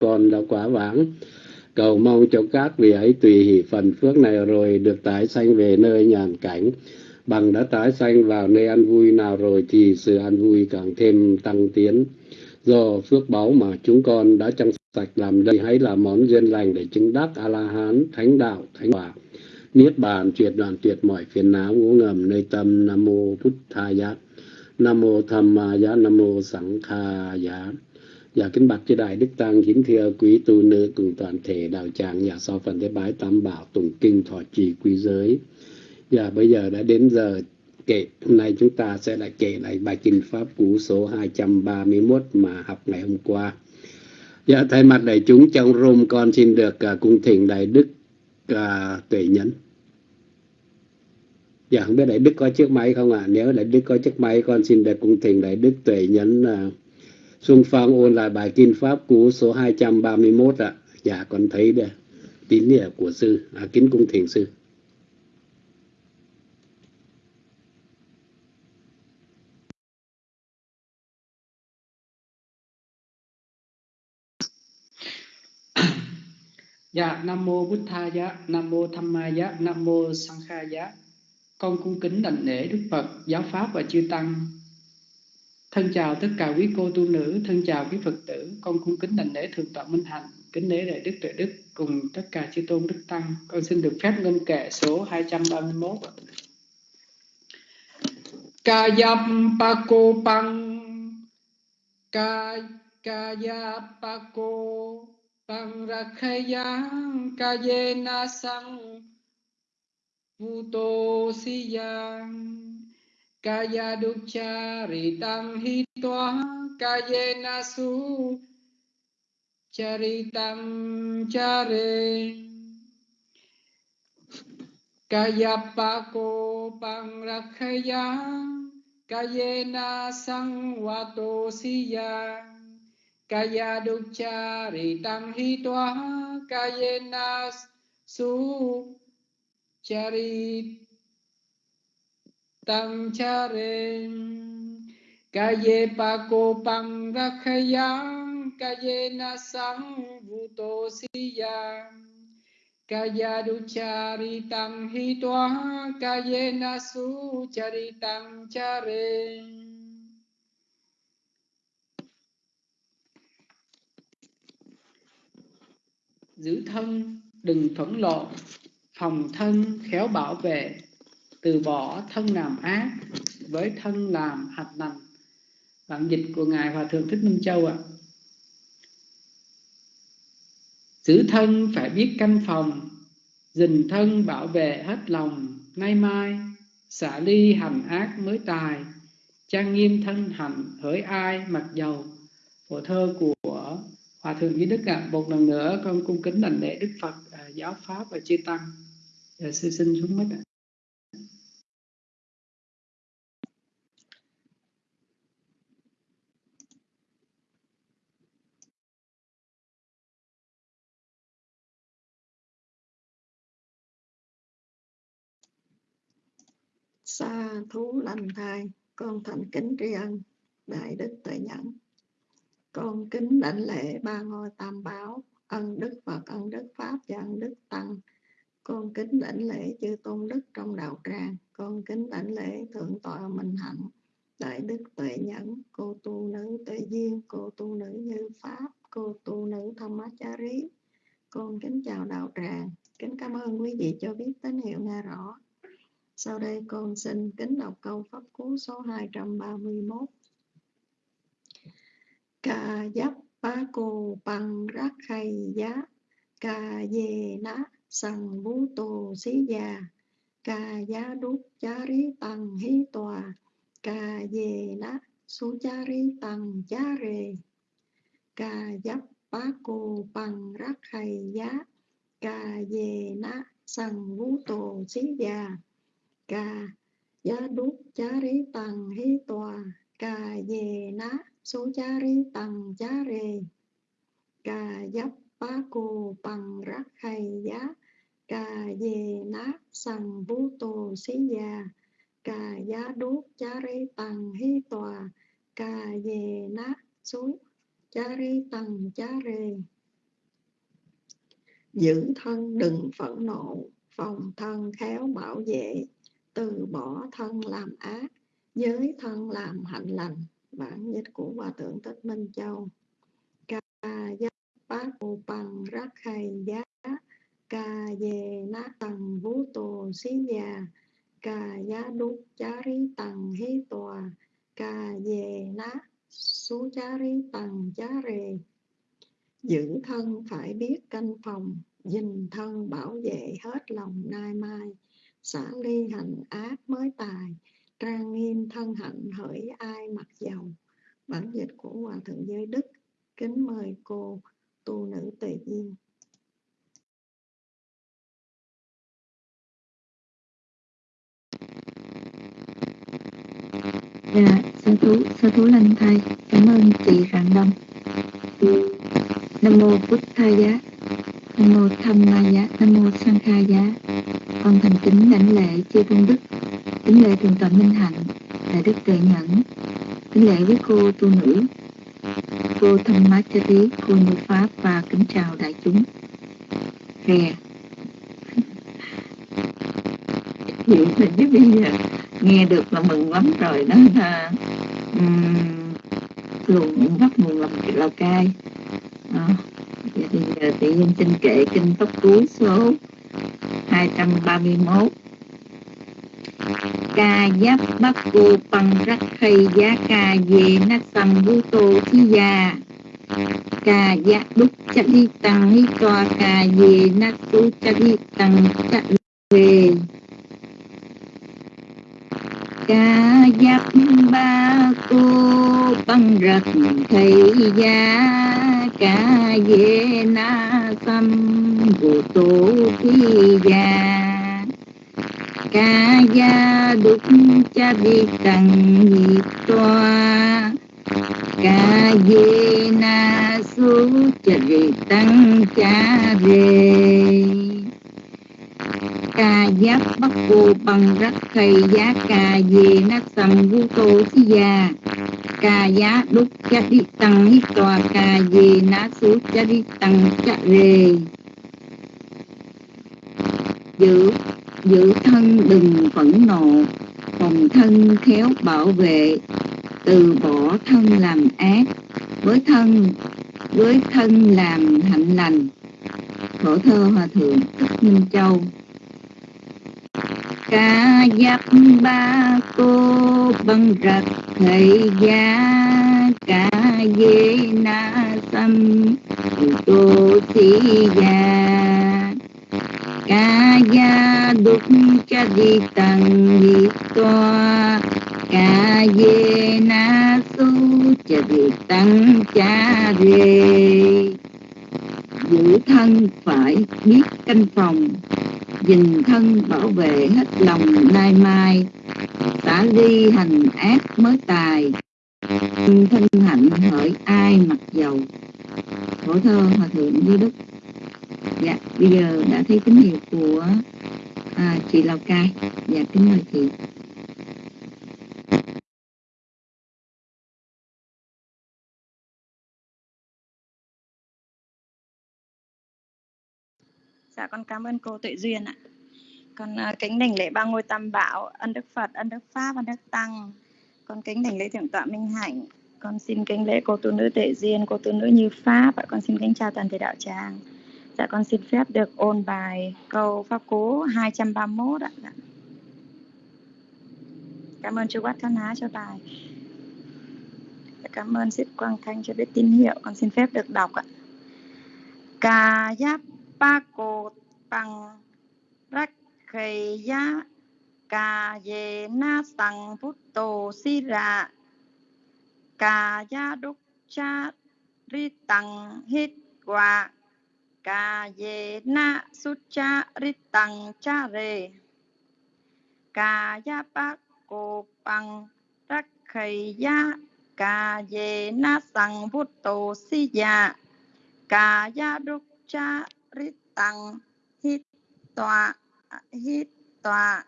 con đã quá vãng, cầu mong cho các vị ấy tùy hỷ phần phước này rồi được tái sanh về nơi nhàn cảnh. Bằng đã tái sanh vào nơi ăn vui nào rồi thì sự ăn vui càng thêm tăng tiến. Do phước báu mà chúng con đã trong sạch làm đây, hãy là món duyên lành để chứng đắc a la hán thánh đạo, thánh quả. Niết bàn, tuyệt đoạn, tuyệt mọi phiền não, ngũ ngầm nơi tâm, nam mô bút tha giá. Nam mô tham ma giá, nam mô sẵn kha giá. Dạ kính bạch chư đại đức tăng kính thưa quý tu nữ cùng toàn thể đạo tràng nhà sau phần thế bái tam bảo tụng kinh thọ trì quý giới. Dạ bây giờ đã đến giờ kể hôm nay chúng ta sẽ lại kể lại bài kinh pháp cú số 231 mà học ngày hôm qua. Dạ thay mặt đại chúng trong room con xin được uh, cung thỉnh đại đức uh, tuệ nhẫn. Dạ không biết đại đức có chiếc máy không ạ? À? Nếu đại đức có chiếc máy con xin được cung thỉnh đại đức tuệ nhẫn uh, Xuân Phong ôn lại bài Kinh Pháp cú số 231 ạ. À. Dạ con thấy đây. Tín nghĩa của sư, à, kính cung thiền sư. Dạ, Nam Mô Bút Tha Giá, Nam Mô Tham Ma Giá, Nam Mô Sang Kha Giá. Con cung kính đảnh lễ Đức Phật, Giáo Pháp và Chư Tăng Thân chào tất cả quý cô tu nữ, thân chào quý Phật tử, con cung kính đảnh lễ Thượng tọa Minh Hạnh, kính lễ Đại Đức Tuệ Đức cùng tất cả chư tôn đức tăng. Con xin được phép ngâm kệ số 231. Ca yam pa cô pang ca ca ya pa cô pang rakhayang ca ye na sang vu tô si yang kaya dukkha ritam hitwa kayena su charitam chare kaya pako pangrakhaya kayena sangwato siya kaya dukkha ritam hitwa kayena su charit tăng cha re ca ye pa cô pang ra khayang ca ye na sang vu tô si ya ca ya du cha ri tăng hi toa. Ca ye na su cha ri tăng cha re giữ thân, đừng thuẫn lộ phòng thân, khéo bảo vệ từ bỏ thân làm ác với thân làm hạt lành bản dịch của ngài hòa thượng thích minh châu ạ à. giữ thân phải biết canh phòng dình thân bảo vệ hết lòng nay mai xả ly hành ác mới tài trang nghiêm thân hạnh hỡi ai mặc dầu của thơ của hòa thượng duy đức ạ à. một lần nữa con cung kính đảnh lễ đức phật à, giáo pháp và chư tăng à, sư xin xuống mất ạ à. Xa thú lành thai, con thành kính tri ân, đại đức tuệ nhẫn. Con kính đảnh lễ ba ngôi tam bảo ân đức phật, ân đức pháp và ân đức tăng. Con kính đảnh lễ chư tôn đức trong đạo tràng. Con kính đảnh lễ thượng tọa minh hạnh, đại đức tuệ nhẫn, cô tu nữ tuệ duyên, cô tu nữ như pháp, cô tu nữ thâm con kính chào đạo tràng. Kính cảm ơn quý vị cho biết tín hiệu nghe rõ sau đây con xin kính đọc câu pháp cú số 231. Cà giáp ba cô bằng rác khay giá, cà dê ná sằng bú tô xí già, cà giá đúc chá rí tăng hí tòa, cà dê ná su chá rí tăng chá rề, cà giáp ba cô bằng rác khay giá, cà dê ná sằng bú tô xí già, ca. Giá đúc chá rí tăng hí tòa ca dê ná số chá rí tăng chá rê ca giáp bá cô bằng rắc hay giá ca dê ná sằng bú tô xí già. Ca giá đúc chá rí tăng hí tòa ca dê ná số chá rí tăng chá rê giữ thân đừng phẫn nộ, phòng thân khéo bảo vệ từ bỏ thân làm ác giới thân làm hạnh lành, bản dịch của hòa thượng thích minh châu. Ca giác bát u bằng rắc hay giá, ca về ná tầng vũ tù xí già ca giá đúc chá rí tầng hí tòa, ca về ná số chá rí tầng chá rề giữ thân phải biết canh phòng, dình thân bảo vệ hết lòng nai mai xả ly hành ác mới tài, trang nghiêm thân hạnh hỡi ai mặc dầu. Bản dịch của hòa thượng giới đức, kính mời cô tu nữ tùy yên dạ sư thú sư thú lành thầy cảm ơn chị rạng đông. Nam mô bút thầy giá nam mô tham ma giá nam mô sang kha giá. Con thành kính lãnh lễ chư tôn đức. Kính lễ thượng tọa minh hạnh đại đức tuệ nhẫn. Kính lễ với cô tu nữ cô thâm má cha tí cô như pháp và kính chào đại chúng. Rè hiểu mình chứ bây giờ nghe được là mừng lắm rồi đó ha. Um, luồng bắt nguồn lòng lào cai. À, vậy thì giờ tự nhiên xin kệ kinh tóc cuối số 231 ca giáp bắc cô bằng rắc khay giá ca về nát sầm vũ tô thi gia. Ca giá đúc chắc đi tăng hi toa ca về nát tu chắc đi tăng chắc về ca giáp ba cô bằng rắc khay giá ca ye na tâm bồ tô khi già ca gia đúc cha vi tăng nhị toa ca ye na su cha vi tăng cha về. Ca giáp bắc cô bằng rắc khay giá ca về na sam vu tô si ya ca giá đúc cha đi tăng nhị tòa ca ye na su cha đi tăng cha rê giữ giữ thân đừng phẫn nộ, phòng thân khéo bảo vệ, từ bỏ thân làm ác, với thân với thân làm hạnh lành. Phổ thơ hòa thượng thích minh châu. Ca giáp ba cô băng rạch thầy gia ca dê na sam tô si già ca gia đúc cha di tăng di toa. Ca ye na su cha di tăng cha rê. Giữ thân phải biết canh phòng dình thân bảo vệ hết lòng nay mai tả ly hành ác mới tài. Thân hạnh hỡi ai mặc dầu khổ thơ hòa thượng duy đức. Dạ bây giờ đã thấy tín hiệu của à, chị lào cai. Dạ kính mời chị. Dạ con cảm ơn cô Tuệ Duyên ạ. Con uh, kính đảnh lễ ba ngôi tam bảo, ân đức Phật, ân đức Pháp, ân đức Tăng. Con kính đảnh lễ thượng tọa Minh Hạnh. Con xin kính lễ cô tu nữ Tuệ Duyên, cô tu nữ Như Pháp. Và con xin kính chào toàn thể đạo tràng. Dạ con xin phép được ôn bài câu Pháp Cú 231 ạ. Dạ. Cảm ơn chú Quát Thân Há cho bài. Dạ, cảm ơn Sít Quang Thanh cho biết tín hiệu. Con xin phép được đọc ạ. Ca giáp ba cô tăng rắc khề giá cà dê na tăng phút tổ si ra cà gia đúc cha ri tăng hít qua cà dê na sút cha ri tăng cha rê cà gia ba cô bằng rắc khề giá cà dê na tăng phút tổ si dạ cà gia đúc cha rít tăng hít tọa hít tọa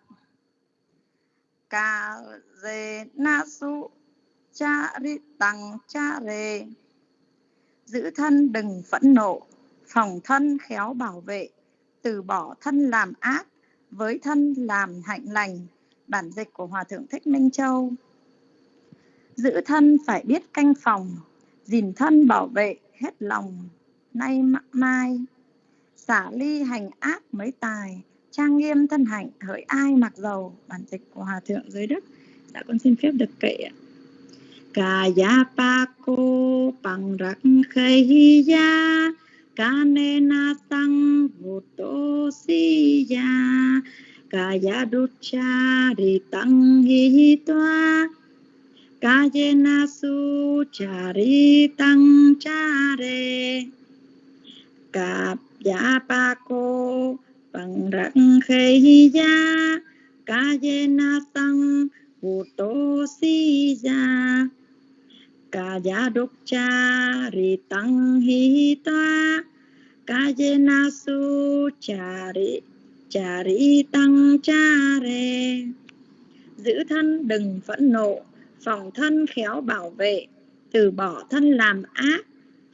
cà rê na su, cha rít tăng cha rê giữ thân đừng phẫn nộ, phòng thân khéo bảo vệ, từ bỏ thân làm ác, với thân làm hạnh lành. Bản dịch của hòa thượng thích minh châu. Giữ thân phải biết canh phòng, gìn thân bảo vệ hết lòng, nay mai xả ly hành ác mấy tài, trang nghiêm thân hạnh, hỡi ai mặc dầu. Bản dịch của hòa thượng giới đức dạ con xin phép được kệ ạ. Kaya pako bằng rak khay ya kanena sang vuto si ya kaya ducha ri tăng hi toa kayena su chari tang chare cạp dạ pa cô, bằng răng khê ya ca ye na tăng vô tô si ya ca ya đốc cha ri tăng hi toa, ca ye na su cha ri cha ri tăng cha re giữ thân đừng phẫn nộ, phòng thân khéo bảo vệ, từ bỏ thân làm ác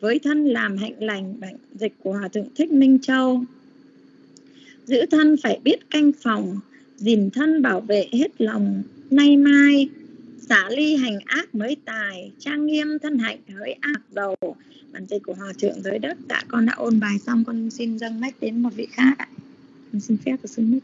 với thân làm hạnh lành bản dịch của hòa thượng thích minh châu. Giữ thân phải biết canh phòng dìm thân bảo vệ hết lòng. Nay mai xả ly hành ác mới tài trang nghiêm thân hạnh hỡi ác đầu. Bản dịch của hòa thượng giới đất. Đã con đã ôn bài xong con xin dâng mách đến một vị khác ạ. Con xin phép của xin mít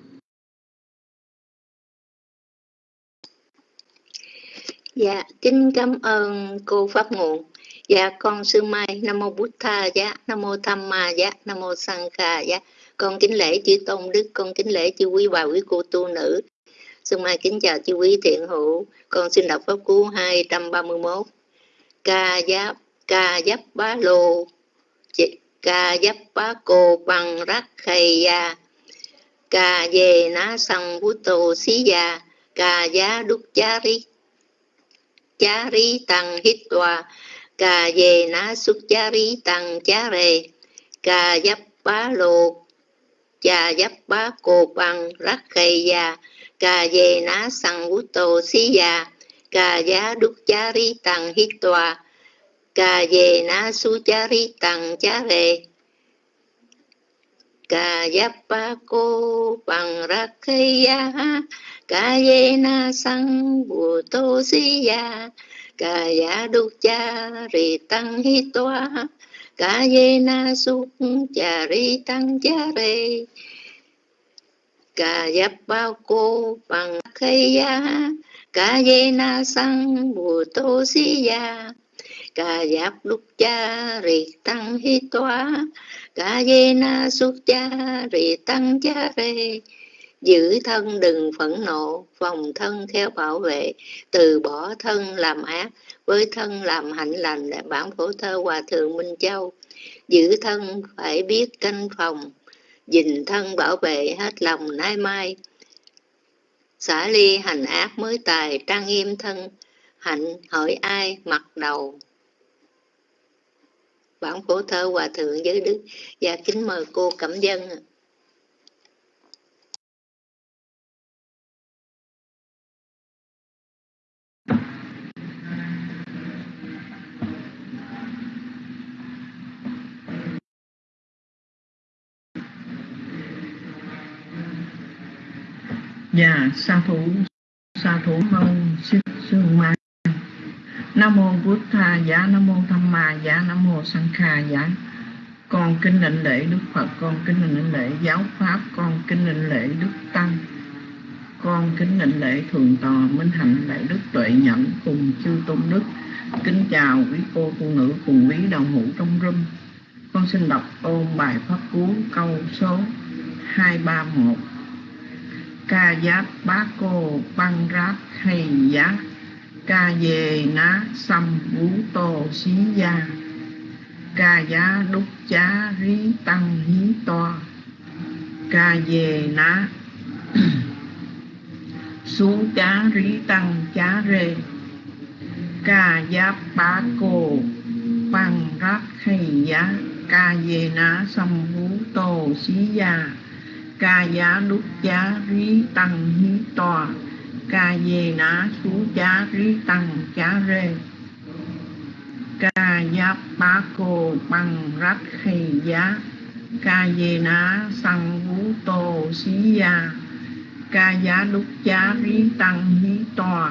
Dạ, kính cảm ơn cô Pháp Nguồn. Dạ, con sư Mai, Nam Mô Bút Tha, dạ, Nam Mô Tham Ma, dạ, Nam Mô Sang Kha, dạ. Con kính lễ chư Tôn Đức, con kính lễ chư quý bà quý cô tu nữ. Sư Mai kính chào chư quý thiện hữu. Con xin đọc Pháp Cú 231. Ca giáp, ca giáp bá lô, ca giáp bá cô bằng rắc khay ya, ca về ná sang bút tô xí ya, ca giá đúc chá ri chá ri tăng hít tòa, ca về ná xuất chá rí tăng chá rề, ca dắp bá lô, cha dắp bá cô bằng rắc khay già ca về ná sang bú tô xí già ca giá đúc chá rí tăng hít tòa, ca về na su chá rí tăng chá về ca dắp bá cô bằng rắc khay già ca về na sang bù tô xí già Cà dạ đúc cha ri tăng hi toa cà về na su cha ri tăng cha re cà giáp bao cô bằng khay ya cà về na sang bù tô si ya cà giáp lúc cha rì tăng hi toa cà dê na xuất cha rì tăng cha rê giữ thân đừng phẫn nộ phòng thân theo bảo vệ. Từ bỏ thân làm ác, với thân làm hạnh lành là bản phổ thơ hòa thượng minh châu. Giữ thân phải biết canh phòng dình thân bảo vệ hết lòng nay mai. Xả ly hành ác mới tài, trang nghiêm thân hạnh hỏi ai mặc đầu. Bản phổ thơ hòa thượng giới đức và kính mời cô cẩm dân Dạ, sa thủ, sa thủ mong xích sư ma. Nam mô bút tha giá nam mô tham ma giá nam mô sang kha giá. Con kính lệnh lễ đức phật con kính lệnh lễ giáo pháp con kính lệnh lễ đức tăng. Con kính lệnh lễ thượng tọa minh hạnh đại đức tuệ nhẫn cùng chư tôn đức. Kính chào quý cô phụ nữ cùng quý đồng hữu trong râm con xin đọc ôn bài pháp cú câu số 231 ca giáp bá cô băng ráp hay giá ca về ná xăm vũ tô xí gia ca giá đúc chá rí tăng hí to ca về ná xuống chá rí tăng chá rê ca giáp bá cô băng ráp khay giá ca về ná xăm vũ tô xí gia ca giá đúc giá rí tăng hí to ca dê ná sú giá rí tăng giá rê. Ca giáp bá cô bằng rách khì giá, ca dê ná sang vũ tô xí gia, ca giá đúc giá rí tăng hí tòa,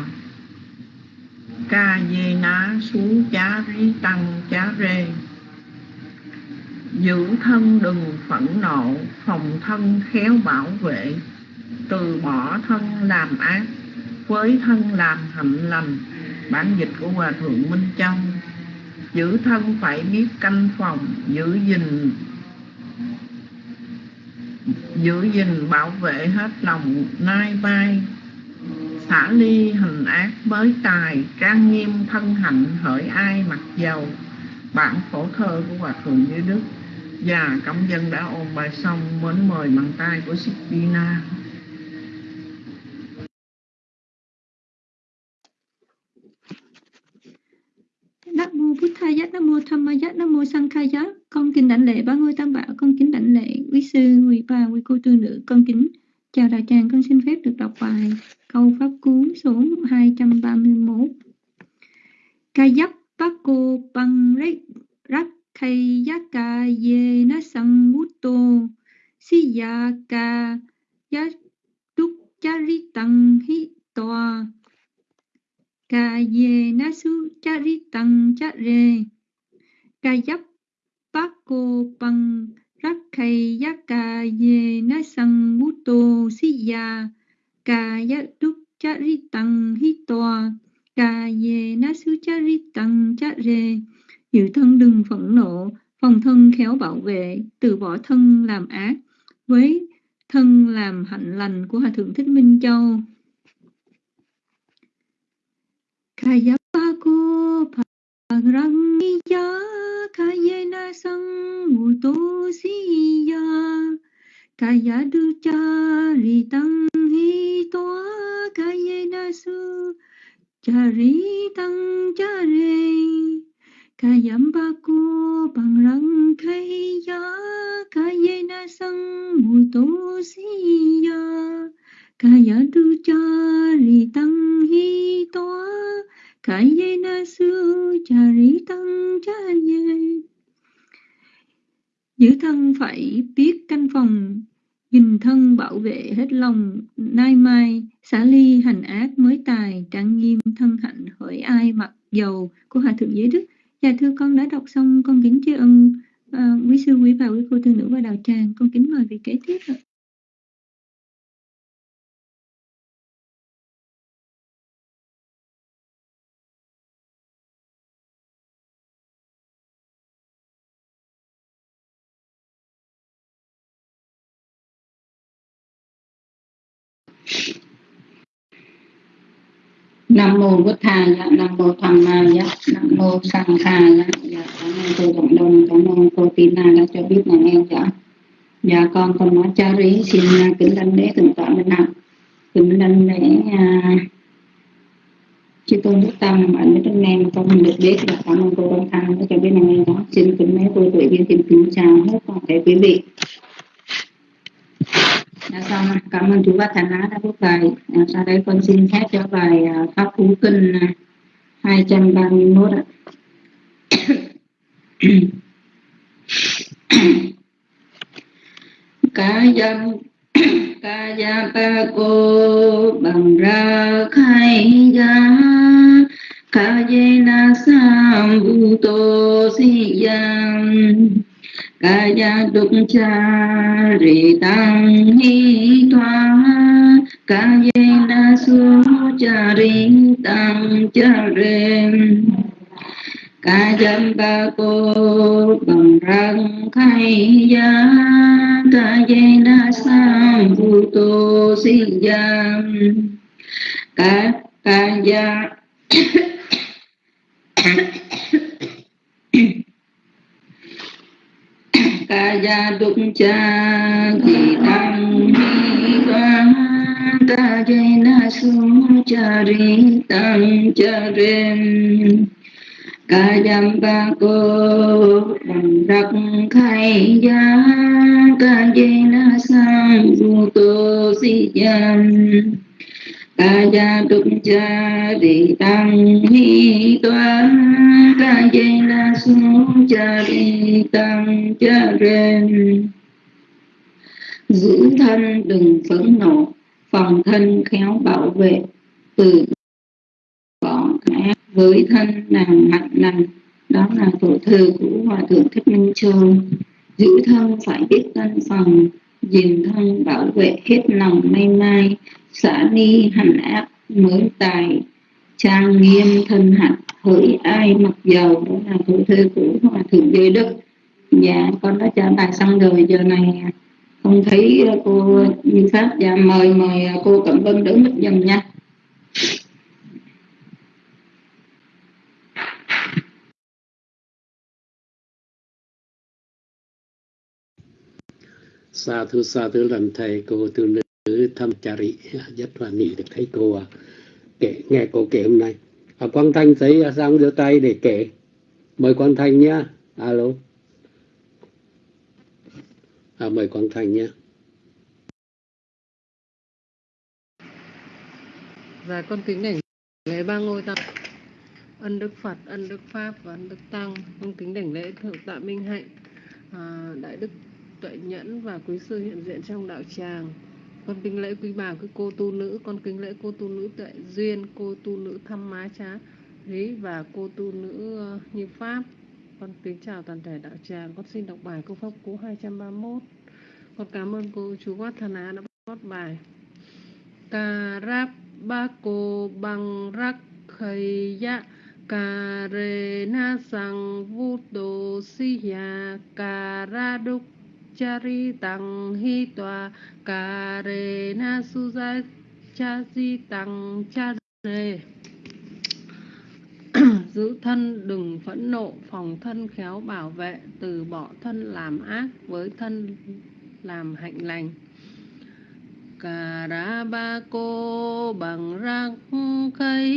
ca dê ná sú giá rí tăng giá rê giữ thân đừng phẫn nộ, phòng thân khéo bảo vệ, từ bỏ thân làm ác, với thân làm hạnh lành. Bản dịch của hòa thượng minh châu, giữ thân phải biết canh phòng, giữ gìn giữ gìn bảo vệ hết lòng nai vai, xả ly hình ác mới tài, trang nghiêm thân hạnh hỡi ai mặc dầu. Bản phổ thơ của hòa thượng như đức Dạ, và cấm dân đã ôn bài xong mến mời bằng tay của Sipina Nam mô Bụt Thaya, Nam mô Tham Nam mô Sankhaya. Con kính đảnh lễ ba ngôi tam bảo, con kính đảnh lễ quý sư, quý bà, quý cô tư nữ, con kính chào đại tràng, con xin phép được đọc bài câu pháp cú số 231. Ca dắp Pang Rak bằng rắc khay ye na sang bút tô si ya ka giá đúc cha hi toa ca ye na su cha ri tăng cha re ca dắp cô bằng rắc khay ye na sang bút tô si ya ca giá đúc hi toa ca ye na su cha ri cha re Giữ thân đừng phẫn nộ, phòng thân khéo bảo vệ, từ bỏ thân làm ác, với thân làm hạnh lành của Hòa Thượng Thích Minh Châu. Kayapako Pagrangiya Kayena Sanguto Siya Kayaducha Ritang Hitoa Kayena Su Charitang Charitang Kayambaku pangrang kaya kayena sang mutu si ya kaya du chari tăng hi toa kayena su chari tăng chaye giữ thân phải biết canh phòng, nhìn thân bảo vệ hết lòng. Nay mai, xả ly hành ác mới tài, trang nghiêm thân hạnh hỡi ai mặc dầu của hòa thượng giới đức. Dạ thưa con đã đọc xong, con kính tri ân uh, quý sư quý bà, quý cô tư nữ và đạo tràng. Con kính mời vị kế tiếp ạ. Nam mô bổn dạ nam mô tham ma nam mô sang kha dạ cảm ơn cô cộng đồng, cảm ơn cô tina đã cho biết là em dạ dạ con con nói cha rí, xin à, kính đảnh lễ thượng tọa minh hạnh kính đảnh lễ à, chư tôn đức tâm ở nơi trong em con mình được biết là cảm ơn cô đồng thăng đã cho biết là em đó. Xin kính mấy cô tuổi viên tìm kính chào hết toàn thể quý vị. Dạ, xong, cảm ơn chú Bát Thành Á đã viết bài. Dạ, sau đây con xin phép cho bài à, Pháp cú Kinh à, 231 ạ. Cá dân ca gia pa cô bằng ra khai gia ca dê na sam bu to si giang kaya đục cha rì tăng hi thoa, kaya na su cha ri tăng cha rem kaya ba cô bằng răng khai ya kaya na sam vu tô si yam ka kaya kaya đúc cha thì tăng hi toa ta jay na su cha ri tăng cha ren kayam ba cô bằng đặc khai ya ka jai na sang vu tô si yan kaya đục cha đi tăng hi toa kaya na su cha đi tăng cha ren giữ thân đừng phẫn nộ, phòng thân khéo bảo vệ, từ bỏ ác với thân làm mạnh lành đó là tổ thư của hòa thượng thích minh châu. Giữ thân phải biết thân phòng dình thân bảo vệ hết lòng may mai, xả ni hành áp mới tài. Trang nghiêm thân hạnh, hỡi ai mặc dầu, đó là thủ thư của hòa thượng giới đức. Dạ con đã trả bài xong rồi, giờ này không thấy cô như pháp. Dạ mời mời cô cẩm vân đứng mít dùm nha. Sa thưa sa thưa lần thầy cô tu nữ thăm rị. Rất là hỉ được thấy cô à. kể nghe cô kể hôm nay. À, quang thanh thấy à, sang giơ tay để kể? Mời quang thanh nhá. Alo. À, mời quang thanh nhé và dạ, con kính đảnh lễ ba ngôi tăng ân đức phật ân đức pháp và ân đức tăng. Con kính đảnh lễ thượng tọa minh hạnh. À, đại đức tuệ nhẫn và quý sư hiện diện trong đạo tràng. Con kính lễ quý bà, quý cô tu nữ, con kính lễ cô tu nữ tuệ duyên, cô tu nữ thăm má trá lý và cô tu nữ ờ, như pháp. Con kính chào toàn thể đạo tràng. Con xin đọc bài câu pháp cú 231 con cảm ơn cô chú Quát Thần Á đã bắt bài. Cà ráp ba cô bằng rắc khầy dạ ya Cà rê na sang vu tô si ya Cà ra đúc chari tăng hi tòa Cà rê na su cha di tăng cha rê giữ thân, đừng phẫn nộ, phòng thân khéo bảo vệ, từ bỏ thân làm ác, với thân làm hạnh lành. Cà ra ba cô bằng răng cây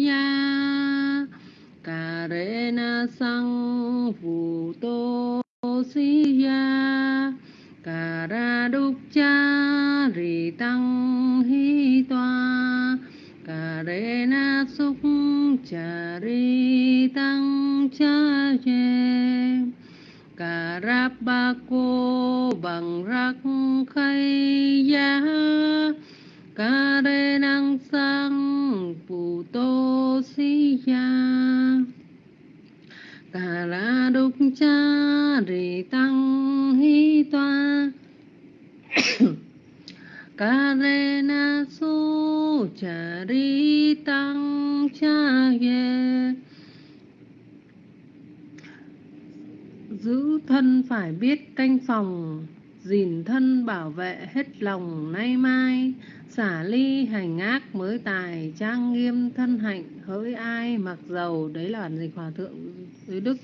nha. Cà rê na sang phù tô si ya mặc dầu đấy là bản dịch hòa thượng dưới đức.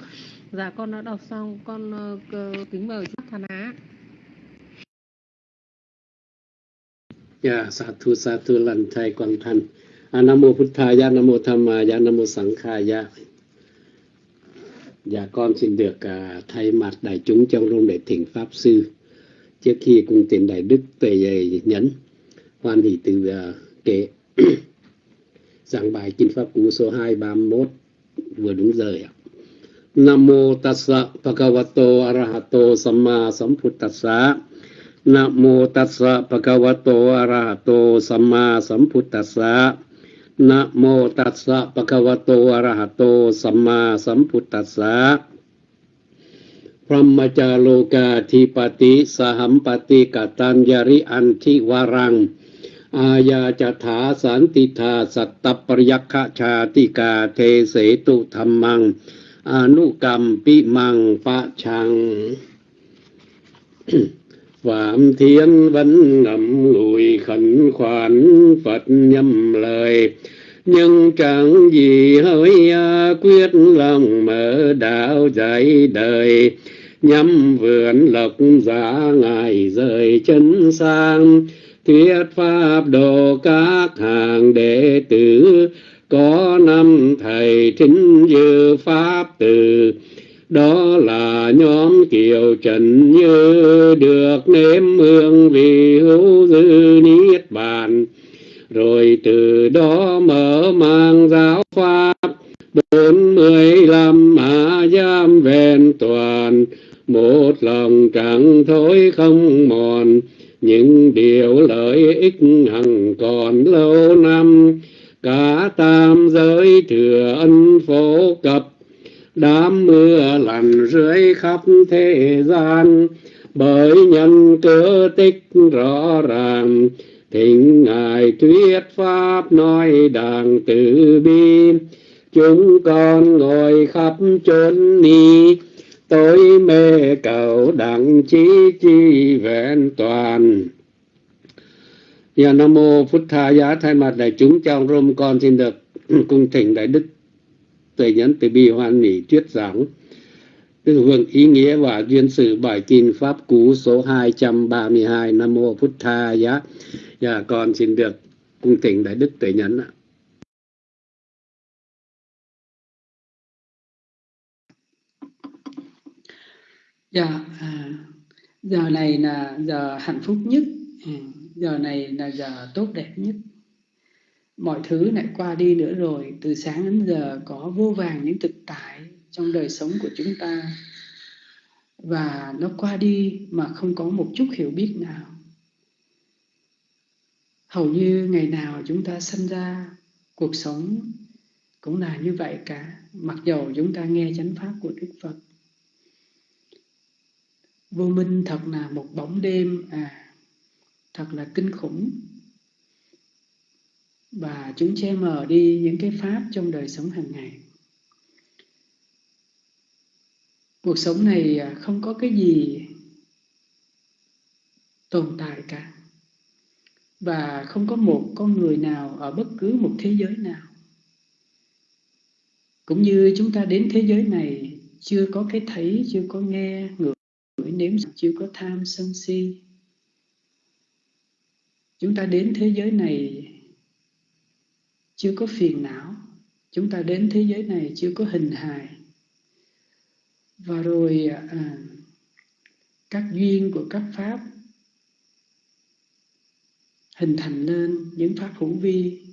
Dạ con đã đọc xong con uh, kính mời chắc thà á. Dạ sa thu sa thu lần thầy quang thành à, nam mô phật thầy dạ nam mô tham ya dạ nam mô sẵn khai ya Dạ con xin được uh, thay mặt đại chúng trong rung để thỉnh Pháp Sư. Trước khi cùng tiền đại đức về nhấn hoan hỷ từ uh, kệ. giảng bài Kinh Pháp Cú số 231 vừa đúng giờ ạ. Nam mô tassa bhagavato arahato samma samputtassa. Nam mô tassa bhagavato arahato samma samputtassa. Nam mô tassa bhagavato arahato samma samputtassa. พรหมจาโลกาธิปติสหัมปติกตัญญริอันทิวรัง อาญาจถาสันติธาสัตตปริยัคชาติกาเทเสตุธรรมัง อนุกรรมปิมังปะชัง Phạm Thiên vẫn ngậm lùi khẩn khoản Phật nhâm lời nhưng chẳng gì hơi quyết lòng mở đạo dạy đời nhắm vườn lộc giả ngài rời chân sang thuyết pháp độ các hàng đệ tử, có năm thầy chính như pháp từ. Đó là nhóm kiều trần như được nếm hương vị hữu dư niết bàn. Rồi từ đó mở mang giáo pháp, bốn mươi lăm hạ giam vẹn toàn. Một lòng chẳng thối không mòn những điều lợi ích hằng còn lâu năm, cả tam giới thừa ân phổ cập. Đám mưa lằn rưới khắp thế gian, bởi nhân cơ tích rõ ràng. Thỉnh ngài thuyết pháp nói đàng từ bi, chúng con ngồi khắp chốn ni tối mê cầu đặng chí chi vẹn toàn. Giờ Nam Mô Phật Tha Giá thay mặt đại chúng trong rôm con xin được cung thỉnh Đại Đức Tuệ Nhẫn Từ Bi Hoan Mỹ thuyết giảng. Từ hưởng ý nghĩa và duyên sự bài kinh Pháp Cú số 232 Nam Mô Phật Tha Giá. Và con xin được cung thỉnh Đại Đức Tuệ Nhẫn ạ. Dạ, à, giờ này là giờ hạnh phúc nhất, à, giờ này là giờ tốt đẹp nhất. Mọi thứ lại qua đi nữa rồi, từ sáng đến giờ có vô vàng những thực tại trong đời sống của chúng ta. Và nó qua đi mà không có một chút hiểu biết nào. Hầu như ngày nào chúng ta sinh ra, cuộc sống cũng là như vậy cả. Mặc dầu chúng ta nghe chánh pháp của Đức Phật vô minh thật là một bóng đêm à thật là kinh khủng. Và chúng che mờ đi những cái pháp trong đời sống hàng ngày. Cuộc sống này à, không có cái gì tồn tại cả. Và không có một con người nào ở bất cứ một thế giới nào. Cũng như chúng ta đến thế giới này, chưa có cái thấy, chưa có nghe bởi nếm chưa có tham sân si. Chúng ta đến thế giới này chưa có phiền não. Chúng ta đến thế giới này chưa có hình hài. Và rồi à, à các duyên của các pháp hình thành lên những pháp hữu vi.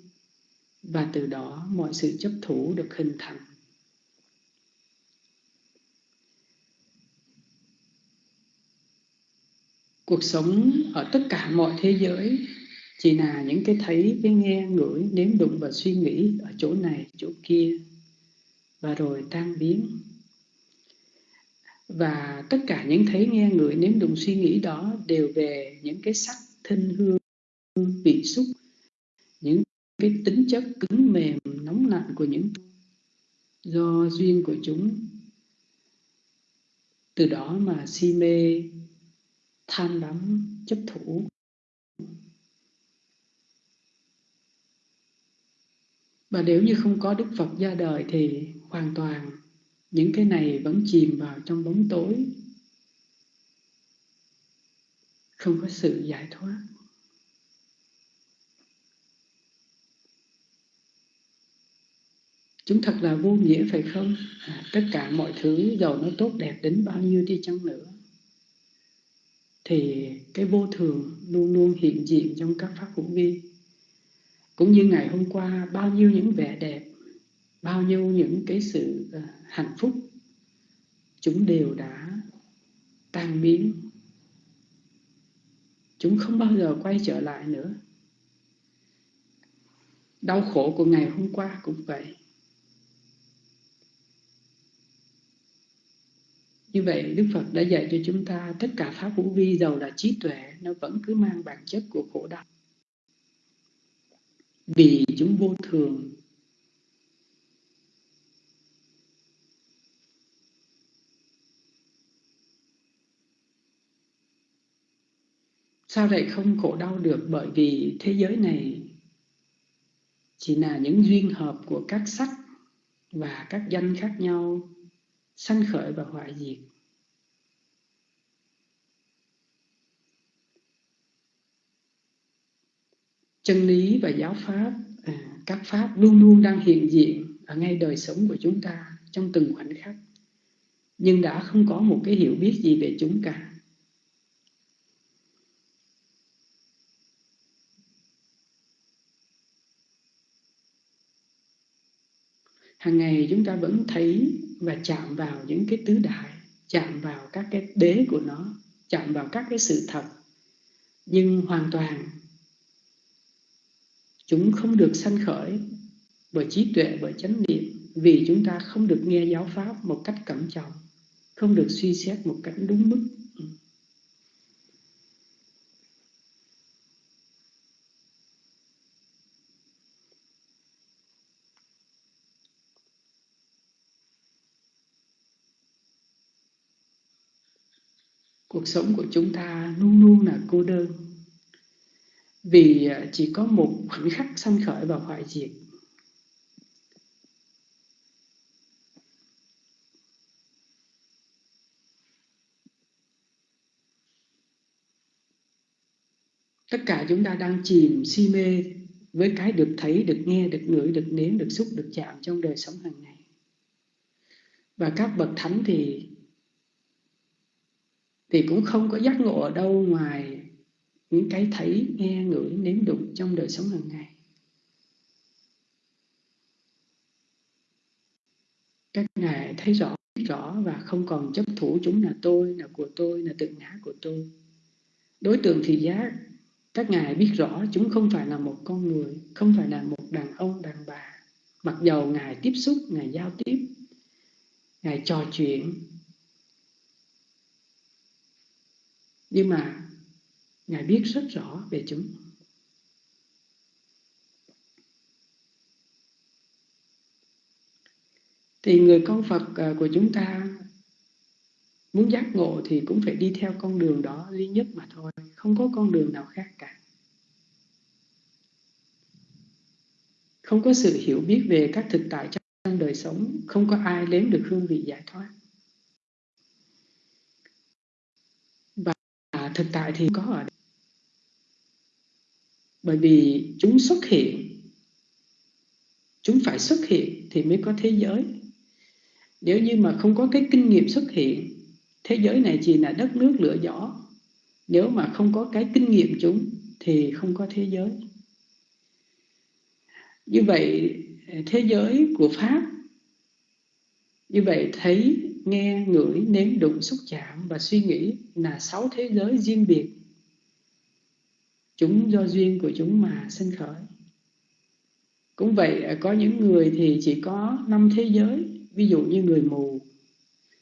Và từ đó mọi sự chấp thủ được hình thành. Cuộc sống ở tất cả mọi thế giới, chỉ là những cái thấy, cái nghe, ngửi, nếm đụng và suy nghĩ ở chỗ này, chỗ kia. Và rồi tan biến. Và tất cả những thấy, nghe, ngửi, nếm đụng, suy nghĩ đó đều về những cái sắc thân hương, vị xúc, những cái tính chất cứng mềm, nóng lạnh của những do duyên của chúng. Từ đó mà si mê tham đắm chấp thủ. Và nếu như không có đức phật ra đời thì hoàn toàn những cái này vẫn chìm vào trong bóng tối. Không có sự giải thoát. Chúng thật là vô nghĩa phải không? À, tất cả mọi thứ dầu nó tốt đẹp đến bao nhiêu đi chăng nữa thì cái vô thường luôn luôn hiện diện trong các pháp hữu vi. Cũng như ngày hôm qua, bao nhiêu những vẻ đẹp, bao nhiêu những cái sự ờ, hạnh phúc, chúng đều đã tan biến. Chúng không bao giờ quay trở lại nữa. Đau khổ của ngày hôm qua cũng vậy. Như vậy, Đức Phật đã dạy cho chúng ta tất cả pháp hữu vi giàu là trí tuệ, nó vẫn cứ mang bản chất của khổ đau. Vì chúng vô thường. Sao lại không khổ đau được bởi vì thế giới này chỉ là những duyên hợp của các sắc và các danh khác nhau sanh khởi và hoại diệt. Chân lý và giáo pháp, à, các pháp luôn luôn đang hiện diện ở ngay đời sống của chúng ta trong từng khoảnh khắc. Nhưng đã không có một cái hiểu biết gì về chúng cả. Hàng ngày chúng ta vẫn thấy và chạm vào những cái tứ đại, chạm vào các cái đế của nó, chạm vào các cái sự thật. Nhưng hoàn toàn, chúng không được sanh khởi bởi trí tuệ, bởi chánh niệm, vì chúng ta không được nghe giáo pháp một cách cẩn trọng, không được suy xét một cách đúng mức. Cuộc sống của chúng ta luôn luôn là cô đơn. Vì à, chỉ có một khoảnh khắc sanh khởi và hoại diệt. Tất cả chúng ta đang chìm si mê với cái được thấy, được nghe, được ngửi, được nếm, được xúc, được chạm trong đời sống hàng ngày. Và các bậc thánh thì thì cũng không có giác ngộ ở đâu ngoài những cái thấy, nghe, ngửi, nếm đụng trong đời sống hàng ngày. Các ngài thấy rõ, rõ và không còn chấp thủ chúng là tôi, là của tôi, là tự ngã của tôi. Đối tượng thì giác, các ngài biết rõ chúng không phải là một con người, không phải là một đàn ông, đàn bà. Mặc dầu ngài tiếp xúc, ngài giao tiếp, ngài trò chuyện, nhưng mà ngài biết rất rõ về chúng. Thì người con phật à, của chúng ta muốn giác ngộ thì cũng phải đi theo con đường đó duy nhất mà thôi. Không có con đường nào khác cả. Không có sự hiểu biết về các thực tại trong đời sống. Không có ai nếm được hương vị giải thoát. Thực tại thì có ở đây. Bởi vì chúng xuất hiện, chúng phải xuất hiện thì mới có thế giới. Nếu như mà không có cái kinh nghiệm xuất hiện, thế giới này chỉ là đất nước lửa gió. Nếu mà không có cái kinh nghiệm chúng thì không có thế giới. Như vậy thế giới của Pháp như vậy thấy nghe, ngửi, nếm, đụng, xúc chạm và suy nghĩ là sáu thế giới riêng biệt. Chúng do duyên của chúng mà sinh khởi. Cũng vậy, có những người thì chỉ có năm thế giới, ví dụ như người mù.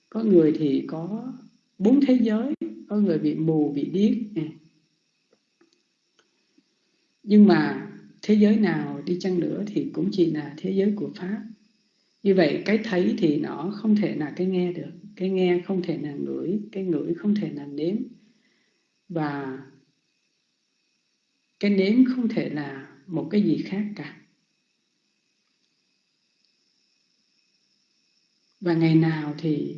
Có người thì có bốn thế giới, có người bị mù, bị điếc. Nhưng mà thế giới nào đi chăng nữa thì cũng chỉ là thế giới của Pháp như vậy cái thấy thì nó không thể là cái nghe được. Cái nghe không thể là ngửi, cái ngửi không thể là nếm. Và cái nếm không thể là một cái gì khác cả. Và ngày nào thì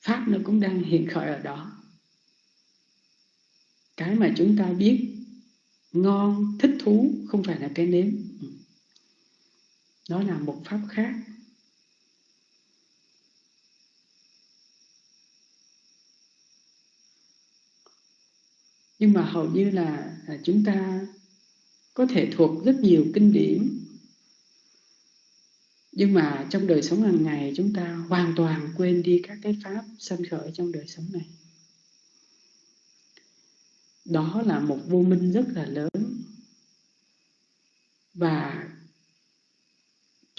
pháp nó cũng đang hiện khởi ở đó. Cái mà chúng ta biết ngon, thích thú không phải là cái nếm. Ừ nó là một pháp khác. Nhưng mà hầu như là, là chúng ta có thể thuộc rất nhiều kinh điển. Nhưng mà trong đời sống hàng ngày chúng ta hoàn toàn quên đi các cái pháp sanh khởi trong đời sống này. Đó là một vô minh rất là lớn. Và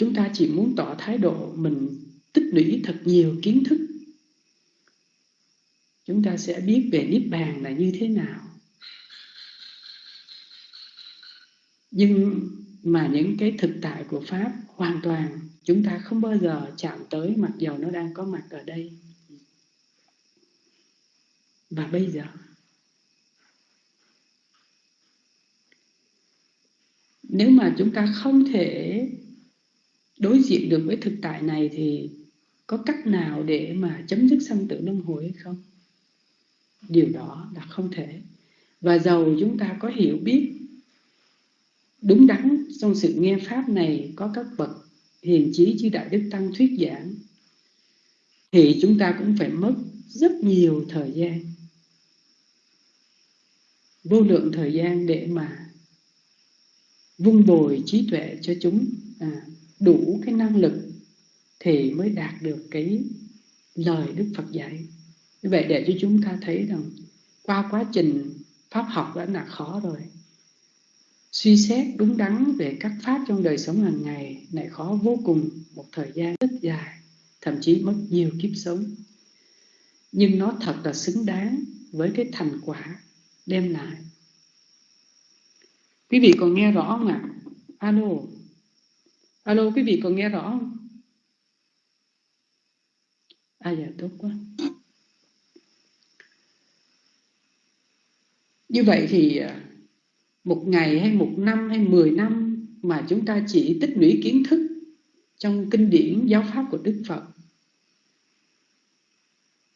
chúng ta chỉ muốn tỏ thái độ mình tích lũy thật nhiều kiến thức. Chúng ta sẽ biết về niết bàn là như thế nào. Nhưng mà những cái thực tại của pháp hoàn toàn chúng ta không bao giờ chạm tới mặc dầu nó đang có mặt ở đây. Và bây giờ, nếu mà chúng ta không thể đối diện được với thực tại này thì có cách nào để mà chấm dứt sanh tử luân hồi hay không? Điều đó là không thể. Và dầu chúng ta có hiểu biết đúng đắn trong sự nghe Pháp này có các bậc hiền trí chư Đại Đức Tăng thuyết giảng thì chúng ta cũng phải mất rất nhiều thời gian vô lượng thời gian để mà vun bồi trí tuệ cho chúng à, đủ cái năng lực thì mới đạt được cái lời Đức Phật dạy. Như vậy để cho chúng ta thấy rằng qua quá trình pháp học đã là khó rồi. Suy xét đúng đắn về các pháp trong đời sống hàng ngày lại khó vô cùng một thời gian rất dài, thậm chí mất nhiều kiếp sống. Nhưng nó thật là xứng đáng với cái thành quả đem lại. Quý vị còn nghe rõ không ạ? À? Alo. Alo, quý vị còn nghe rõ không? À dạ tốt quá. Như vậy thì à, một ngày hay một năm hay mười năm mà chúng ta chỉ tích lũy kiến thức trong kinh điển giáo pháp của Đức Phật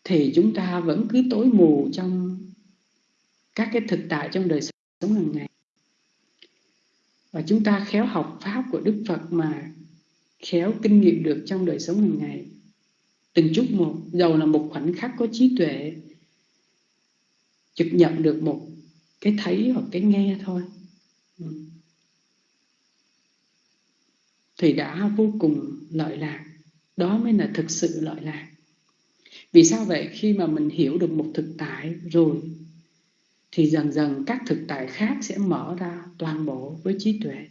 thì chúng ta vẫn cứ tối mù trong các cái thực tại trong đời sống hàng ngày và chúng ta khéo học pháp của Đức Phật mà khéo kinh nghiệm được trong đời sống hàng ngày. Từng chút một, dầu là một khoảnh khắc có trí tuệ trực nhận được một cái thấy hoặc cái nghe thôi. Ừ. Thì đã vô cùng lợi lạc. Đó mới là thực sự lợi lạc. Vì sao vậy? Khi mà mình hiểu được một thực tại rồi thì dần dần các thực tại khác sẽ mở ra toàn bộ với trí tuệ.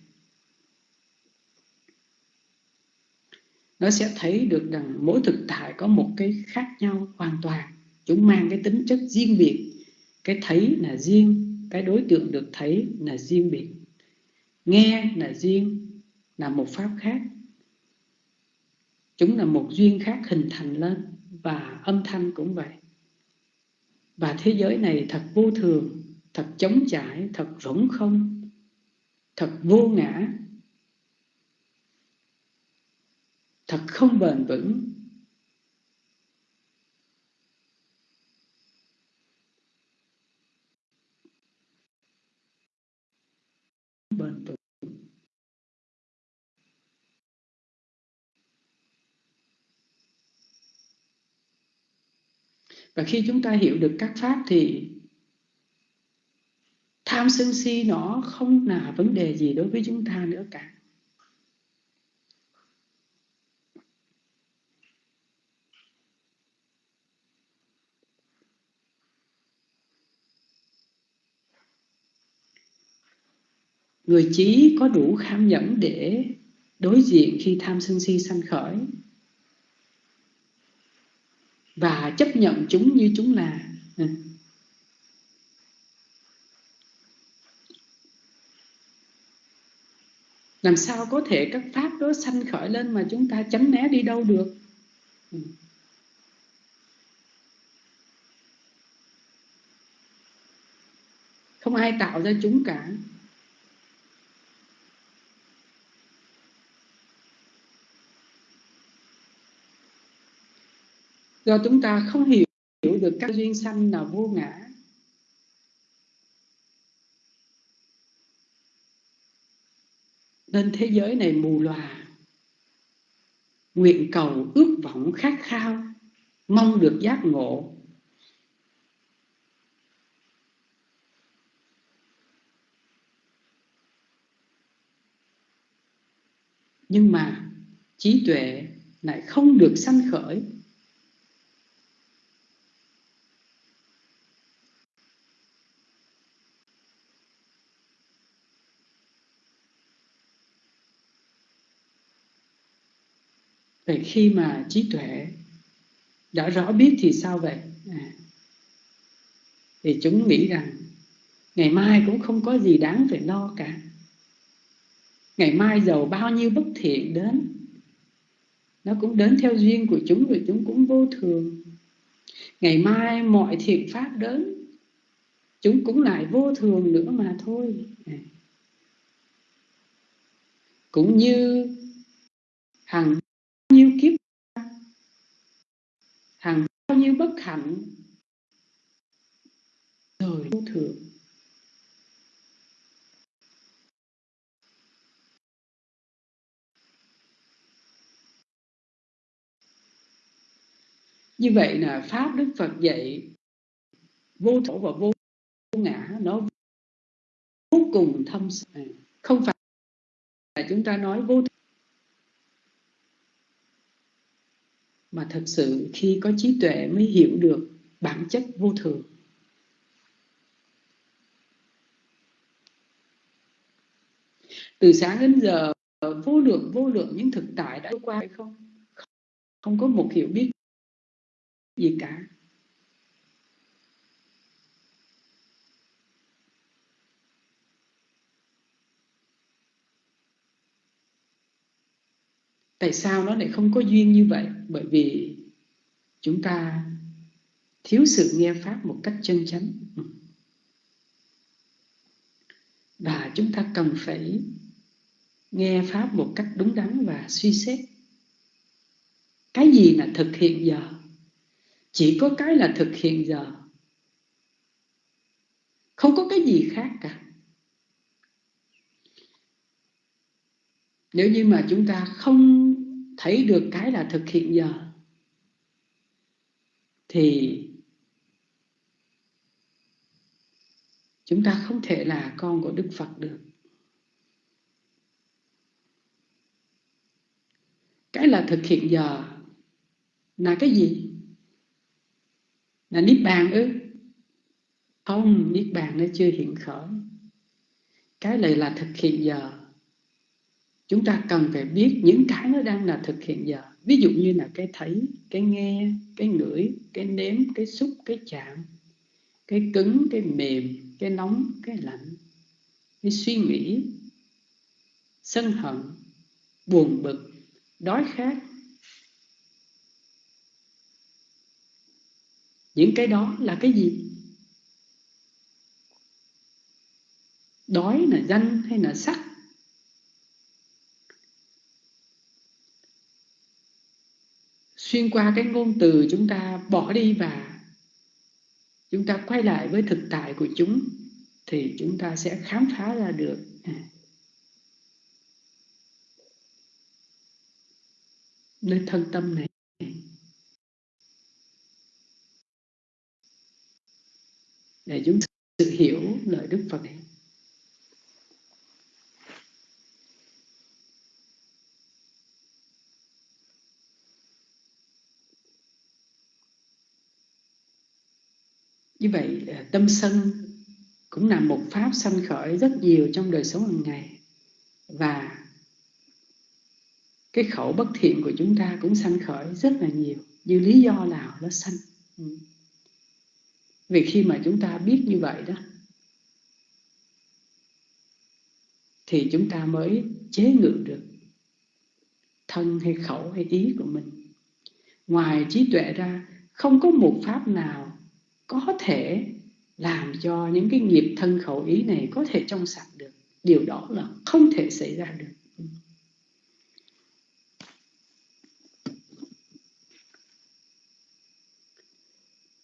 Nó sẽ thấy được rằng mỗi thực tại có một cái khác nhau hoàn toàn. Chúng mang cái tính chất riêng biệt. Cái thấy là riêng, cái đối tượng được thấy là riêng biệt. Nghe là riêng là một pháp khác. Chúng là một duyên khác hình thành lên và âm thanh cũng vậy và thế giới này thật vô thường thật chống chải, thật rỗng không thật vô ngã thật không bền vững. Bền vững và khi chúng ta hiểu được các pháp thì tham sân si nó không là vấn đề gì đối với chúng ta nữa cả. Người trí có đủ kham nhẫn để đối diện khi tham sân si sanh khởi và chấp nhận chúng như chúng là. Làm sao có thể các pháp đó sanh khởi lên mà chúng ta tránh né đi đâu được? Không ai tạo ra chúng cả. Do chúng ta không hiểu được các duyên sanh là vô ngã. Nên thế giới này mù lòa nguyện cầu ước vọng khát khao, mong được giác ngộ. Nhưng mà trí tuệ lại không được sanh khởi. Vậy khi mà trí tuệ đã rõ biết thì sao vậy? À, thì chúng nghĩ rằng ngày mai cũng không có gì đáng phải lo cả. Ngày mai giàu bao nhiêu bất thiện đến, nó cũng đến theo duyên của chúng rồi chúng cũng vô thường. Ngày mai mọi thiện pháp đến, chúng cũng lại vô thường nữa mà thôi. À. Cũng như hàng nhiêu kiếp hàng bao nhiêu bất hạnh. Rồi vô thường. Như vậy là pháp đức phật dạy, vô thổ và vô ngã, nó vô cùng thâm sâu không phải là chúng ta nói vô mà thật sự khi có trí tuệ mới hiểu được bản chất vô thường. Từ sáng đến giờ, vô lượng vô lượng những thực tại đã qua hay không không có một hiểu biết gì cả. Tại sao nó lại không có duyên như vậy? Bởi vì chúng ta thiếu sự nghe pháp một cách chân chánh. Và chúng ta cần phải nghe pháp một cách đúng đắn và suy xét. Cái gì là thực hiện giờ? Chỉ có cái là thực hiện giờ. Không có cái gì khác cả. Nếu như mà chúng ta không thấy được cái là thực hiện giờ, thì chúng ta không thể là con của đức phật được. Cái là thực hiện giờ là cái gì? Là niết bàn ư? Không, niết bàn nó chưa hiện khởi. Cái này là thực hiện giờ chúng ta cần phải biết những cái nó đang là thực hiện giờ. Ví dụ như là cái thấy, cái nghe, cái ngửi, cái nếm, cái xúc, cái chạm, cái cứng, cái mềm, cái nóng, cái lạnh, cái suy nghĩ, sân hận, buồn bực, đói khát. Những cái đó là cái gì? Đói là danh hay là sắc? Xuyên qua cái ngôn từ chúng ta bỏ đi và chúng ta quay lại với thực tại của chúng, thì chúng ta sẽ khám phá ra được. À. Nơi thân tâm này. Để chúng sự hiểu lời Đức Phật này. Như vậy tâm sân cũng là một pháp sanh khởi rất nhiều trong đời sống hàng ngày. Và cái khẩu bất thiện của chúng ta cũng sanh khởi rất là nhiều, như lý do nào nó sanh. Ừ. vì khi mà chúng ta biết như vậy đó, thì chúng ta mới chế ngự được thân hay khẩu hay ý của mình. Ngoài trí tuệ ra, không có một pháp nào có thể làm cho những cái nghiệp thân khẩu ý này có thể trong sạch được. Điều đó là không thể xảy ra được.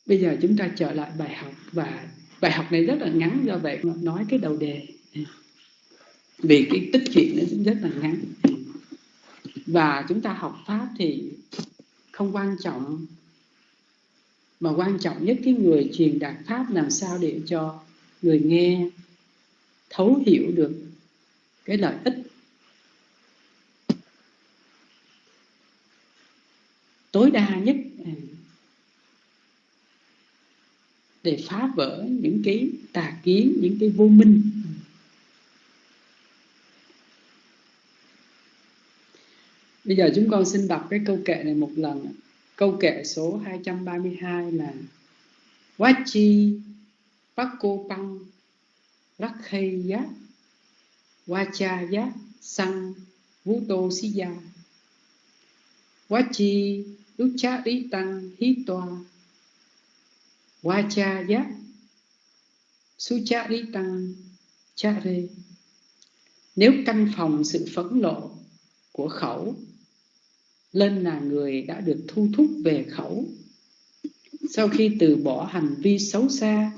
Bây giờ chúng ta trở lại bài học và bài học này rất là ngắn, do vậy nói cái đầu đề. Vì cái tích chuyện nó rất là ngắn. Và chúng ta học pháp thì không quan trọng mà quan trọng nhất, cái người truyền đạt pháp làm sao để cho người nghe, thấu hiểu được cái lợi ích tối đa nhất để phá vỡ những cái tà kiến, những cái vô minh Bây giờ chúng con xin đọc cái câu kệ này một lần. Câu kệ số 232 là Wachi Pakopang Rakhaya Wachaya Sang Vuto Siya Wachi Ucharitang Hitoa suchari Sucharitang Chare Nếu căn phòng sự phẫn lộ của khẩu lên là người đã được thu thúc về khẩu. Sau khi từ bỏ hành vi xấu xa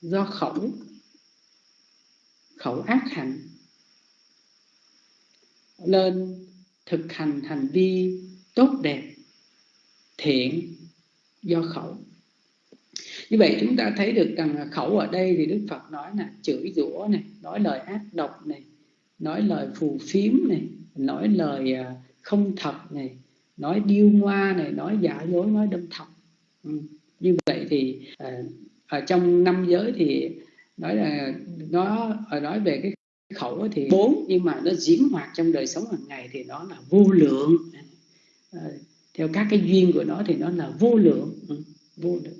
do khẩu khẩu ác hạnh lên thực hành hành vi tốt đẹp thiện do khẩu. Như vậy chúng ta thấy được rằng khẩu ở đây thì đức phật nói là chửi rủa này nói lời ác độc này nói lời phù phiếm này nói lời uh, không thật này nói điêu ngoa này nói giả dối nói đâm thọc. Ừ. như vậy thì à, ở trong năm giới thì nói là nó nói về cái khẩu thì bốn. Nhưng mà nó diễn hoạt trong đời sống hàng ngày thì nó là vô lượng. À, theo các cái duyên của nó thì nó là vô lượng. Ừ, vô lượng.